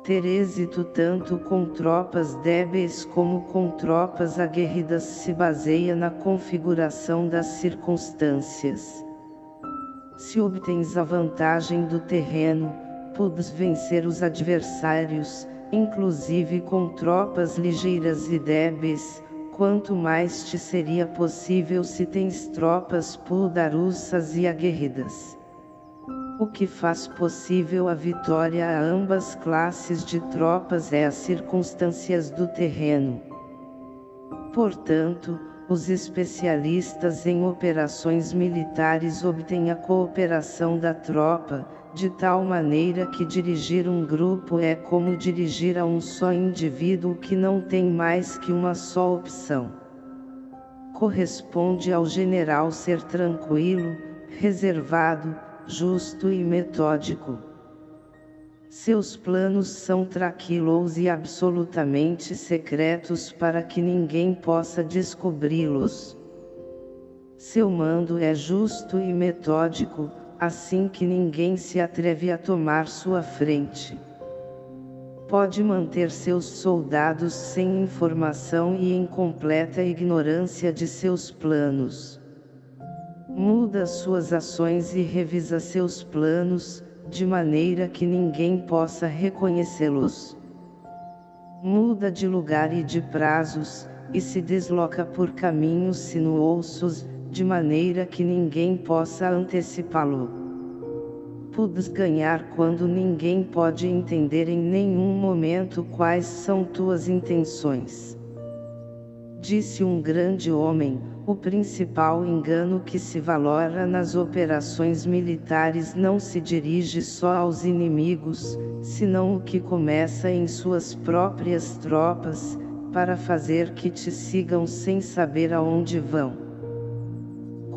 Ter êxito tanto com tropas débeis como com tropas aguerridas se baseia na configuração das circunstâncias. Se obtens a vantagem do terreno, podes vencer os adversários, inclusive com tropas ligeiras e débeis, quanto mais te seria possível se tens tropas poderosas e aguerridas. O que faz possível a vitória a ambas classes de tropas é as circunstâncias do terreno. Portanto, os especialistas em operações militares obtêm a cooperação da tropa, de tal maneira que dirigir um grupo é como dirigir a um só indivíduo que não tem mais que uma só opção. Corresponde ao general ser tranquilo, reservado, justo e metódico. Seus planos são tranquilos e absolutamente secretos para que ninguém possa descobri-los. Seu mando é justo e metódico, assim que ninguém se atreve a tomar sua frente. Pode manter seus soldados sem informação e em completa ignorância de seus planos. Muda suas ações e revisa seus planos, de maneira que ninguém possa reconhecê-los. Muda de lugar e de prazos, e se desloca por caminhos sinuosos, de maneira que ninguém possa antecipá-lo. Podes ganhar quando ninguém pode entender em nenhum momento quais são tuas intenções. Disse um grande homem, o principal engano que se valora nas operações militares não se dirige só aos inimigos, senão o que começa em suas próprias tropas, para fazer que te sigam sem saber aonde vão.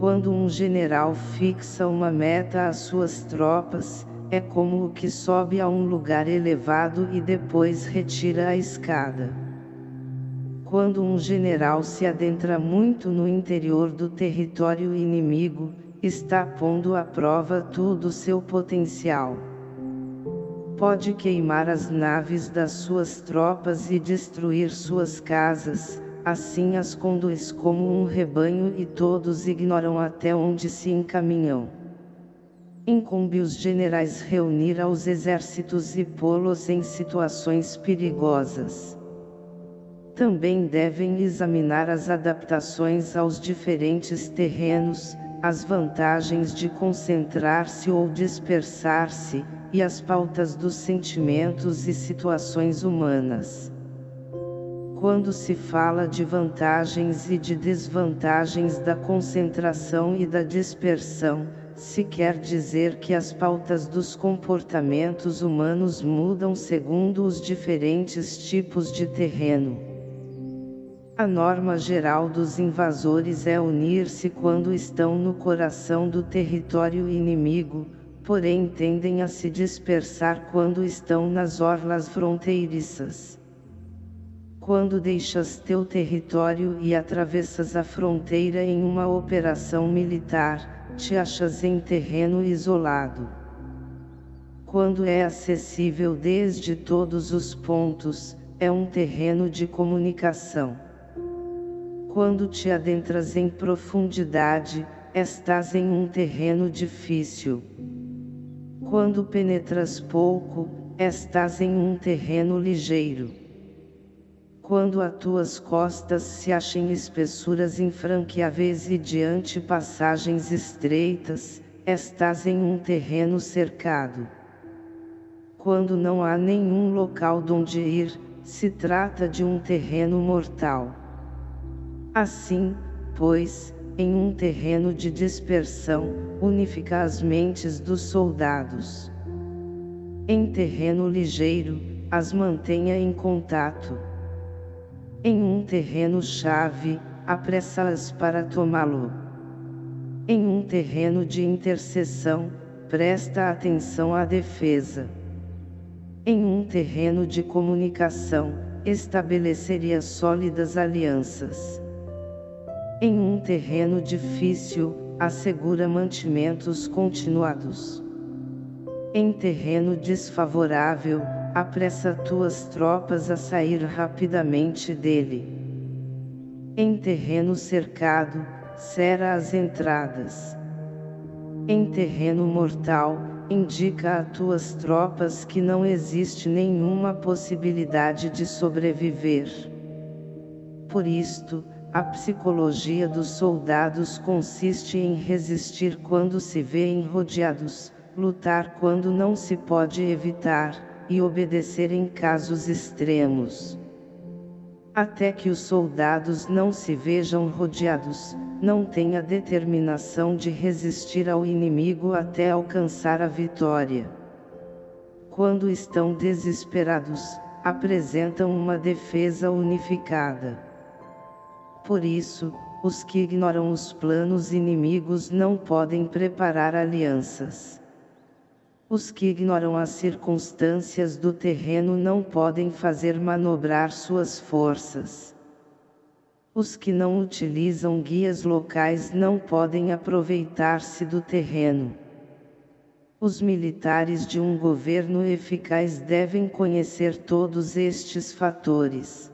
Quando um general fixa uma meta às suas tropas, é como o que sobe a um lugar elevado e depois retira a escada. Quando um general se adentra muito no interior do território inimigo, está pondo à prova todo o seu potencial. Pode queimar as naves das suas tropas e destruir suas casas, assim as conduz como um rebanho e todos ignoram até onde se encaminham. Incumbe os generais reunir aos exércitos e pô-los em situações perigosas. Também devem examinar as adaptações aos diferentes terrenos, as vantagens de concentrar-se ou dispersar-se, e as pautas dos sentimentos e situações humanas. Quando se fala de vantagens e de desvantagens da concentração e da dispersão, se quer dizer que as pautas dos comportamentos humanos mudam segundo os diferentes tipos de terreno. A norma geral dos invasores é unir-se quando estão no coração do território inimigo, porém tendem a se dispersar quando estão nas orlas fronteiriças. Quando deixas teu território e atravessas a fronteira em uma operação militar, te achas em terreno isolado. Quando é acessível desde todos os pontos, é um terreno de comunicação. Quando te adentras em profundidade, estás em um terreno difícil. Quando penetras pouco, estás em um terreno ligeiro. Quando a tuas costas se achem espessuras infranqueáveis e diante passagens estreitas, estás em um terreno cercado. Quando não há nenhum local donde ir, se trata de um terreno mortal. Assim, pois, em um terreno de dispersão, unifica as mentes dos soldados. Em terreno ligeiro, as mantenha em contato em um terreno-chave, apressa-as para tomá-lo. Em um terreno de intercessão, presta atenção à defesa. Em um terreno de comunicação, estabeleceria sólidas alianças. Em um terreno difícil, assegura mantimentos continuados. Em terreno desfavorável, apressa tuas tropas a sair rapidamente dele. Em terreno cercado, cera as entradas. Em terreno mortal, indica a tuas tropas que não existe nenhuma possibilidade de sobreviver. Por isto, a psicologia dos soldados consiste em resistir quando se vêem rodeados, lutar quando não se pode evitar, e obedecer em casos extremos. Até que os soldados não se vejam rodeados, não têm a determinação de resistir ao inimigo até alcançar a vitória. Quando estão desesperados, apresentam uma defesa unificada. Por isso, os que ignoram os planos inimigos não podem preparar alianças. Os que ignoram as circunstâncias do terreno não podem fazer manobrar suas forças. Os que não utilizam guias locais não podem aproveitar-se do terreno. Os militares de um governo eficaz devem conhecer todos estes fatores.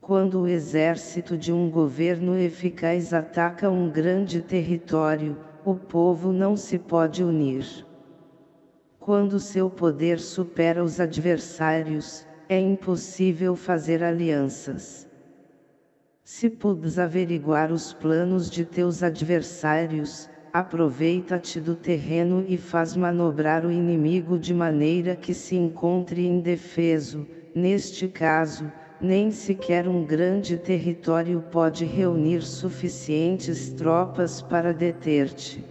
Quando o exército de um governo eficaz ataca um grande território, o povo não se pode unir. Quando seu poder supera os adversários, é impossível fazer alianças. Se pudes averiguar os planos de teus adversários, aproveita-te do terreno e faz manobrar o inimigo de maneira que se encontre indefeso, neste caso, nem sequer um grande território pode reunir suficientes tropas para deter-te.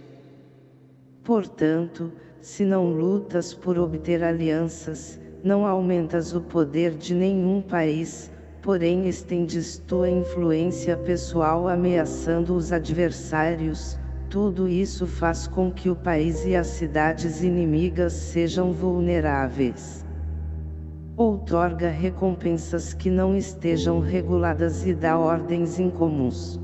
Portanto, se não lutas por obter alianças, não aumentas o poder de nenhum país, porém estendes tua influência pessoal ameaçando os adversários, tudo isso faz com que o país e as cidades inimigas sejam vulneráveis. Outorga recompensas que não estejam reguladas e dá ordens incomuns.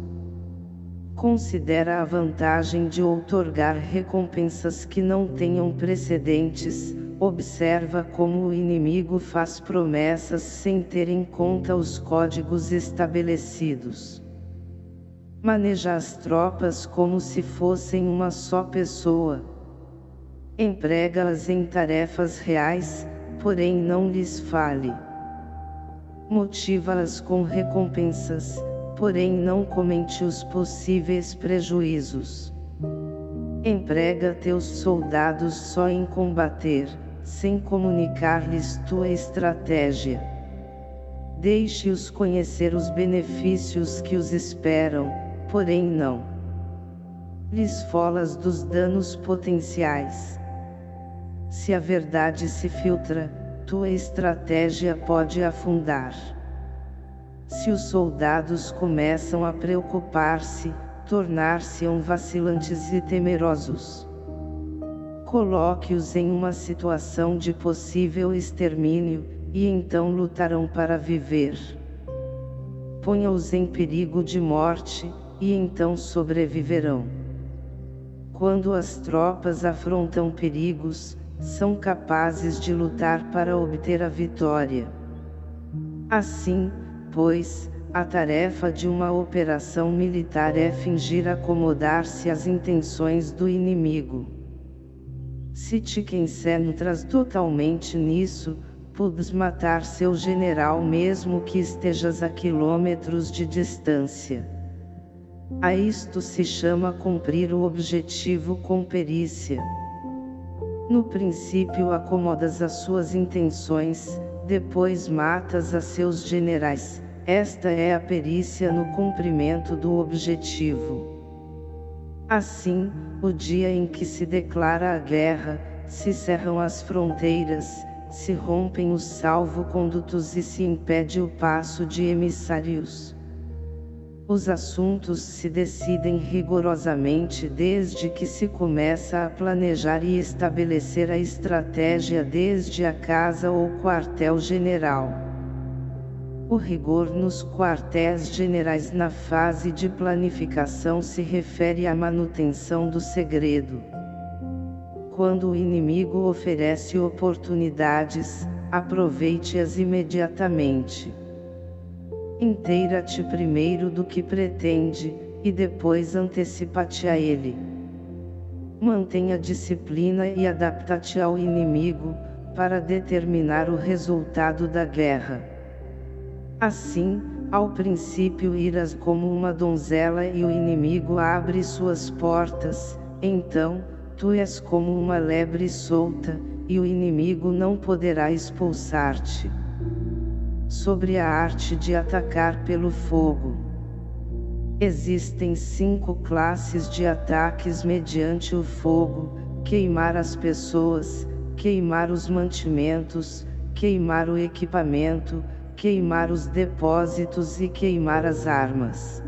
Considera a vantagem de outorgar recompensas que não tenham precedentes, observa como o inimigo faz promessas sem ter em conta os códigos estabelecidos. Maneja as tropas como se fossem uma só pessoa. Emprega-as em tarefas reais, porém não lhes fale. Motiva-as com recompensas, porém não comente os possíveis prejuízos. Emprega teus soldados só em combater, sem comunicar-lhes tua estratégia. Deixe-os conhecer os benefícios que os esperam, porém não lhes folas dos danos potenciais. Se a verdade se filtra, tua estratégia pode afundar. Se os soldados começam a preocupar-se, tornar-se-ão vacilantes e temerosos. Coloque-os em uma situação de possível extermínio, e então lutarão para viver. Ponha-os em perigo de morte, e então sobreviverão. Quando as tropas afrontam perigos, são capazes de lutar para obter a vitória. Assim, pois, a tarefa de uma operação militar é fingir acomodar-se às intenções do inimigo. Se te concentras totalmente nisso, podes matar seu general mesmo que estejas a quilômetros de distância. A isto se chama cumprir o objetivo com perícia. No princípio acomodas as suas intenções, depois matas a seus generais, esta é a perícia no cumprimento do objetivo. Assim, o dia em que se declara a guerra, se cerram as fronteiras, se rompem os salvo-condutos e se impede o passo de emissários. Os assuntos se decidem rigorosamente desde que se começa a planejar e estabelecer a estratégia desde a casa ou quartel-general. O rigor nos quartéis-generais na fase de planificação se refere à manutenção do segredo. Quando o inimigo oferece oportunidades, aproveite-as imediatamente. Inteira-te primeiro do que pretende, e depois antecipa-te a ele. Mantenha disciplina e adapte-te ao inimigo, para determinar o resultado da guerra. Assim, ao princípio irás como uma donzela e o inimigo abre suas portas, então, tu és como uma lebre solta, e o inimigo não poderá expulsar-te. Sobre a arte de atacar pelo fogo. Existem cinco classes de ataques mediante o fogo, queimar as pessoas, queimar os mantimentos, queimar o equipamento, queimar os depósitos e queimar as armas.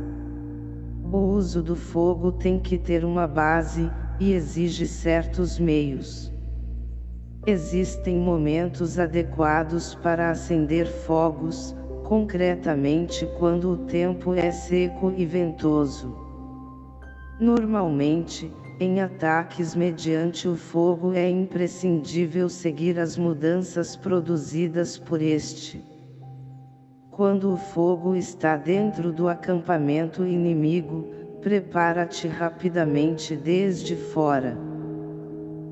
O uso do fogo tem que ter uma base, e exige certos meios. Existem momentos adequados para acender fogos, concretamente quando o tempo é seco e ventoso. Normalmente, em ataques mediante o fogo é imprescindível seguir as mudanças produzidas por este. Quando o fogo está dentro do acampamento inimigo, prepara-te rapidamente desde fora.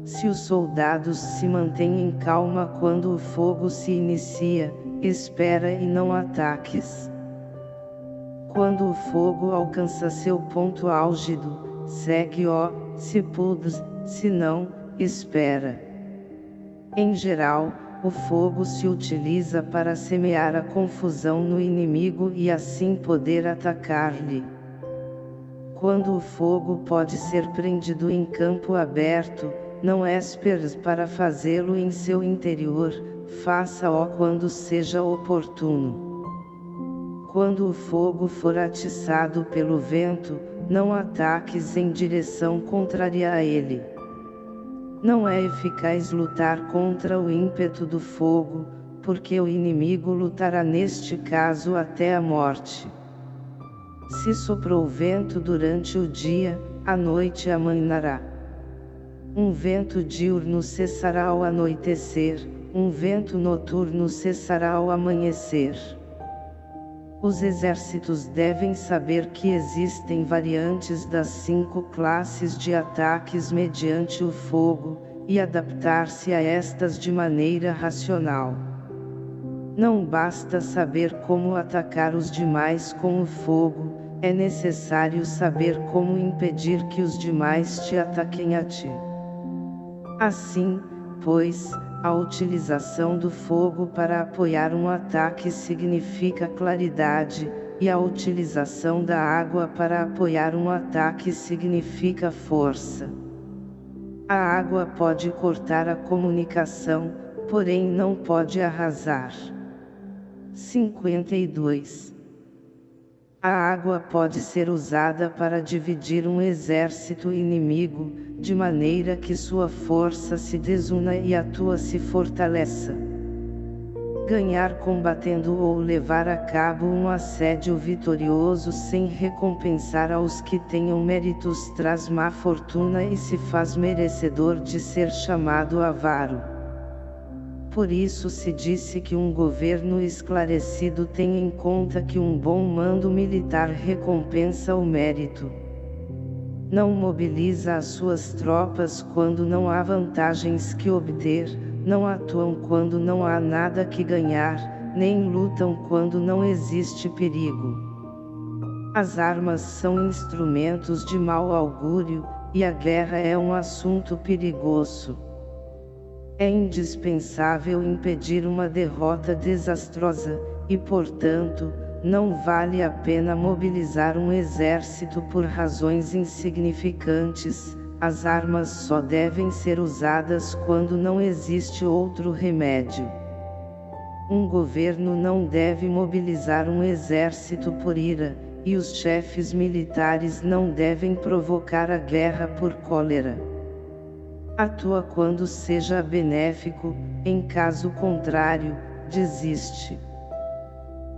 Se os soldados se mantêm em calma quando o fogo se inicia, espera e não ataques. Quando o fogo alcança seu ponto álgido, segue-o, se pudes, se não, espera. Em geral, o fogo se utiliza para semear a confusão no inimigo e assim poder atacar-lhe. Quando o fogo pode ser prendido em campo aberto, não esperes para fazê-lo em seu interior, faça-o quando seja oportuno. Quando o fogo for atiçado pelo vento, não ataques em direção contrária a ele. Não é eficaz lutar contra o ímpeto do fogo, porque o inimigo lutará neste caso até a morte. Se soprou vento durante o dia, a noite amainará. Um vento diurno cessará ao anoitecer, um vento noturno cessará ao amanhecer. Os exércitos devem saber que existem variantes das cinco classes de ataques mediante o fogo, e adaptar-se a estas de maneira racional. Não basta saber como atacar os demais com o fogo, é necessário saber como impedir que os demais te ataquem a ti. Assim, pois, a utilização do fogo para apoiar um ataque significa claridade, e a utilização da água para apoiar um ataque significa força. A água pode cortar a comunicação, porém não pode arrasar. 52. A água pode ser usada para dividir um exército inimigo, de maneira que sua força se desuna e a tua se fortaleça. Ganhar combatendo ou levar a cabo um assédio vitorioso sem recompensar aos que tenham méritos traz má fortuna e se faz merecedor de ser chamado avaro. Por isso se disse que um governo esclarecido tem em conta que um bom mando militar recompensa o mérito. Não mobiliza as suas tropas quando não há vantagens que obter, não atuam quando não há nada que ganhar, nem lutam quando não existe perigo. As armas são instrumentos de mau augúrio, e a guerra é um assunto perigoso. É indispensável impedir uma derrota desastrosa, e portanto, não vale a pena mobilizar um exército por razões insignificantes, as armas só devem ser usadas quando não existe outro remédio. Um governo não deve mobilizar um exército por ira, e os chefes militares não devem provocar a guerra por cólera. Atua quando seja benéfico, em caso contrário, desiste.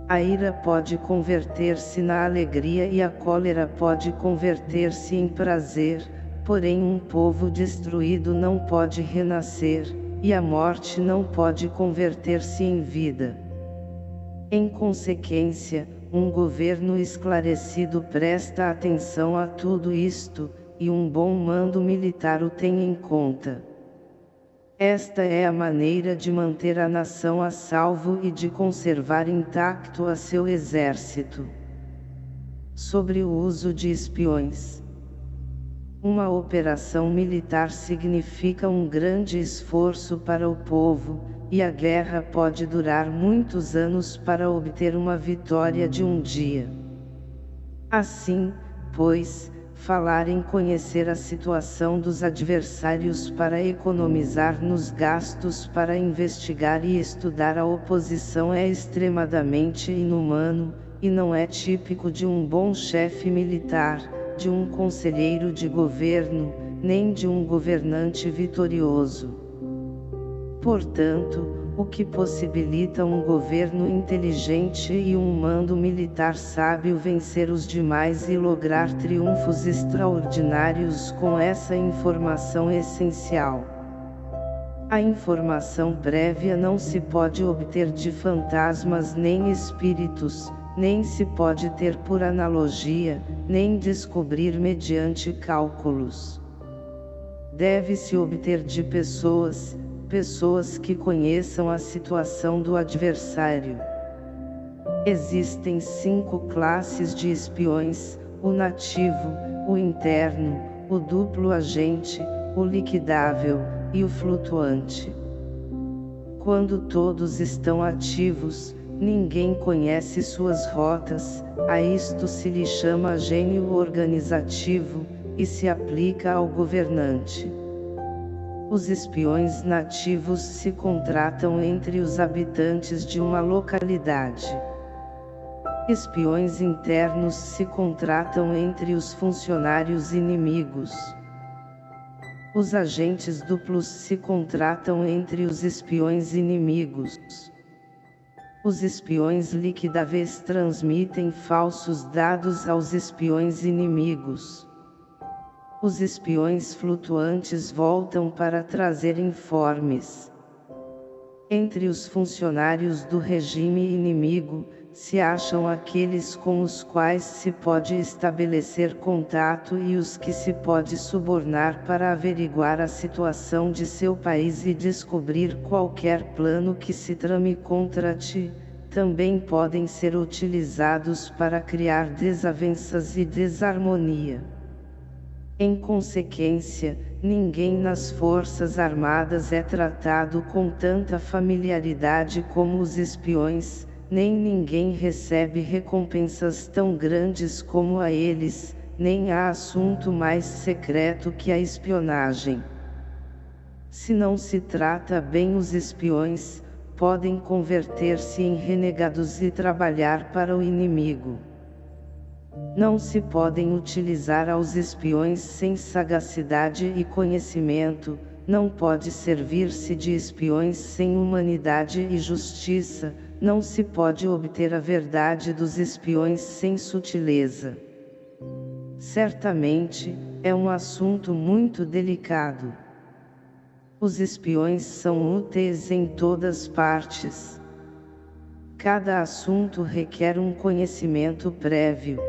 A ira pode converter-se na alegria e a cólera pode converter-se em prazer, porém um povo destruído não pode renascer, e a morte não pode converter-se em vida. Em consequência, um governo esclarecido presta atenção a tudo isto, e um bom mando militar o tem em conta. Esta é a maneira de manter a nação a salvo e de conservar intacto a seu exército. Sobre o uso de espiões. Uma operação militar significa um grande esforço para o povo, e a guerra pode durar muitos anos para obter uma vitória de um dia. Assim, pois, falar em conhecer a situação dos adversários para economizar nos gastos para investigar e estudar a oposição é extremadamente inumano, e não é típico de um bom chefe militar, de um conselheiro de governo, nem de um governante vitorioso. Portanto, o que possibilita um governo inteligente e um mando militar sábio vencer os demais e lograr triunfos extraordinários com essa informação essencial. A informação prévia não se pode obter de fantasmas nem espíritos, nem se pode ter por analogia, nem descobrir mediante cálculos. Deve-se obter de pessoas, pessoas que conheçam a situação do adversário. Existem cinco classes de espiões, o nativo, o interno, o duplo agente, o liquidável, e o flutuante. Quando todos estão ativos, ninguém conhece suas rotas, a isto se lhe chama gênio organizativo, e se aplica ao governante. Os espiões nativos se contratam entre os habitantes de uma localidade. Espiões internos se contratam entre os funcionários inimigos. Os agentes duplos se contratam entre os espiões inimigos. Os espiões liquidáveis transmitem falsos dados aos espiões inimigos os espiões flutuantes voltam para trazer informes. Entre os funcionários do regime inimigo, se acham aqueles com os quais se pode estabelecer contato e os que se pode subornar para averiguar a situação de seu país e descobrir qualquer plano que se trame contra ti, também podem ser utilizados para criar desavenças e desarmonia. Em consequência, ninguém nas Forças Armadas é tratado com tanta familiaridade como os espiões, nem ninguém recebe recompensas tão grandes como a eles, nem há assunto mais secreto que a espionagem. Se não se trata bem os espiões, podem converter-se em renegados e trabalhar para o inimigo. Não se podem utilizar aos espiões sem sagacidade e conhecimento, não pode servir-se de espiões sem humanidade e justiça, não se pode obter a verdade dos espiões sem sutileza. Certamente, é um assunto muito delicado. Os espiões são úteis em todas partes. Cada assunto requer um conhecimento prévio.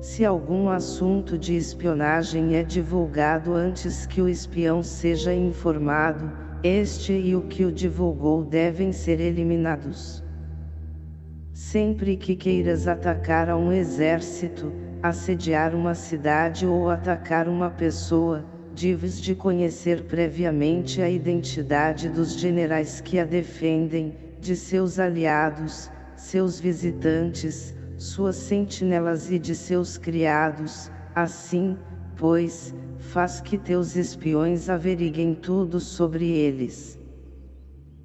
Se algum assunto de espionagem é divulgado antes que o espião seja informado, este e o que o divulgou devem ser eliminados. Sempre que queiras atacar a um exército, assediar uma cidade ou atacar uma pessoa, deves de conhecer previamente a identidade dos generais que a defendem, de seus aliados, seus visitantes, suas sentinelas e de seus criados, assim, pois, faz que teus espiões averiguem tudo sobre eles.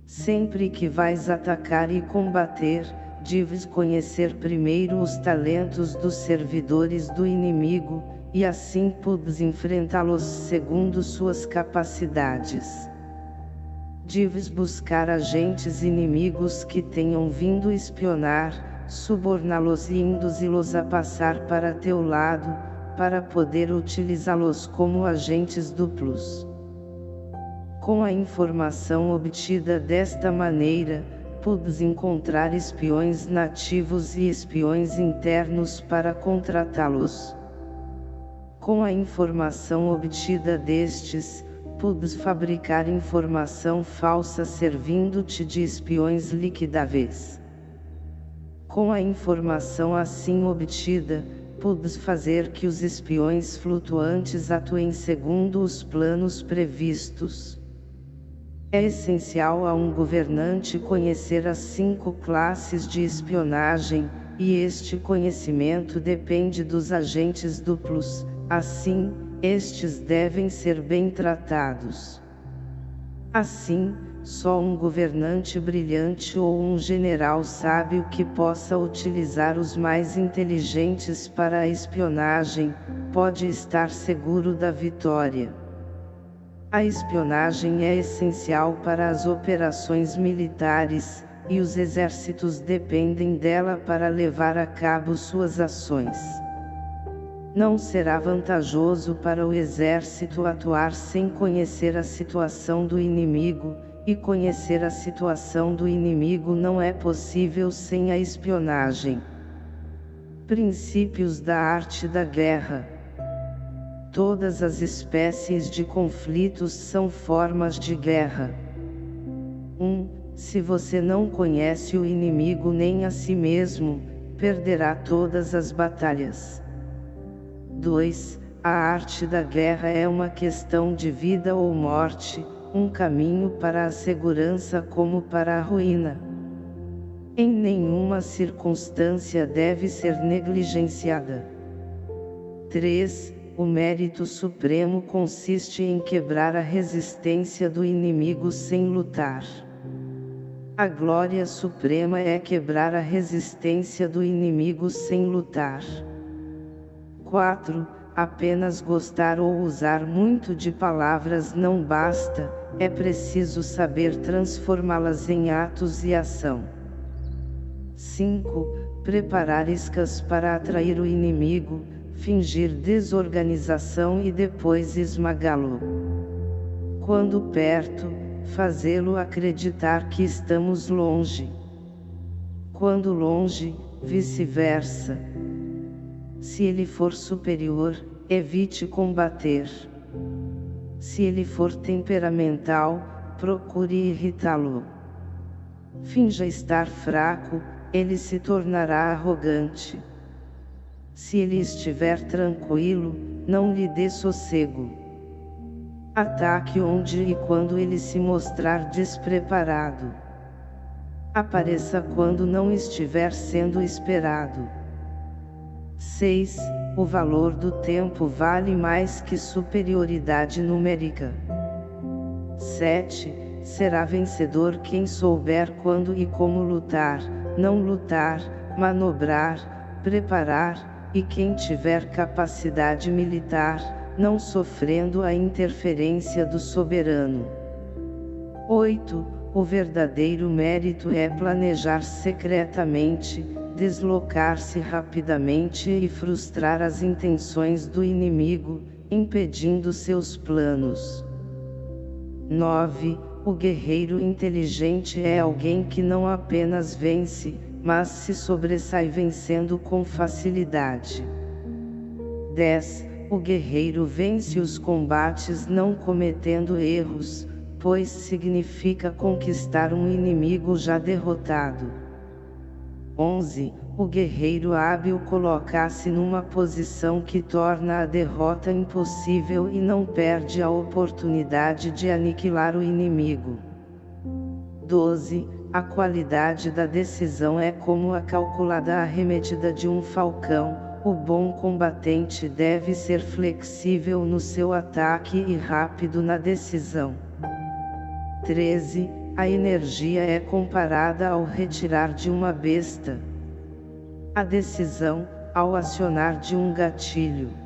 Sempre que vais atacar e combater, deves conhecer primeiro os talentos dos servidores do inimigo, e assim podes enfrentá-los segundo suas capacidades. Deves buscar agentes inimigos que tenham vindo espionar, suborná-los e induzi-los a passar para teu lado, para poder utilizá-los como agentes duplos. Com a informação obtida desta maneira, podes encontrar espiões nativos e espiões internos para contratá-los. Com a informação obtida destes, podes fabricar informação falsa servindo-te de espiões liquidáveis. Com a informação assim obtida, podes fazer que os espiões flutuantes atuem segundo os planos previstos. É essencial a um governante conhecer as cinco classes de espionagem, e este conhecimento depende dos agentes duplos, assim, estes devem ser bem tratados. Assim, só um governante brilhante ou um general sábio que possa utilizar os mais inteligentes para a espionagem, pode estar seguro da vitória. A espionagem é essencial para as operações militares, e os exércitos dependem dela para levar a cabo suas ações. Não será vantajoso para o exército atuar sem conhecer a situação do inimigo, e conhecer a situação do inimigo não é possível sem a espionagem. Princípios da arte da guerra Todas as espécies de conflitos são formas de guerra. 1. Um, se você não conhece o inimigo nem a si mesmo, perderá todas as batalhas. 2. A arte da guerra é uma questão de vida ou morte, um caminho para a segurança como para a ruína. Em nenhuma circunstância deve ser negligenciada. 3. O mérito supremo consiste em quebrar a resistência do inimigo sem lutar. A glória suprema é quebrar a resistência do inimigo sem lutar. 4. Apenas gostar ou usar muito de palavras não basta, é preciso saber transformá-las em atos e ação. 5. Preparar iscas para atrair o inimigo, fingir desorganização e depois esmagá-lo. Quando perto, fazê-lo acreditar que estamos longe. Quando longe, vice-versa. Se ele for superior, evite combater. Se ele for temperamental, procure irritá-lo. Finja estar fraco, ele se tornará arrogante. Se ele estiver tranquilo, não lhe dê sossego. Ataque onde e quando ele se mostrar despreparado. Apareça quando não estiver sendo esperado. 6. O valor do tempo vale mais que superioridade numérica. 7. Será vencedor quem souber quando e como lutar, não lutar, manobrar, preparar, e quem tiver capacidade militar, não sofrendo a interferência do soberano. 8. O verdadeiro mérito é planejar secretamente, deslocar-se rapidamente e frustrar as intenções do inimigo, impedindo seus planos. 9. O guerreiro inteligente é alguém que não apenas vence, mas se sobressai vencendo com facilidade. 10 o guerreiro vence os combates não cometendo erros, pois significa conquistar um inimigo já derrotado. 11. O guerreiro hábil coloca-se numa posição que torna a derrota impossível e não perde a oportunidade de aniquilar o inimigo. 12. A qualidade da decisão é como a calculada arremetida de um falcão, o bom combatente deve ser flexível no seu ataque e rápido na decisão. 13. A energia é comparada ao retirar de uma besta. A decisão, ao acionar de um gatilho.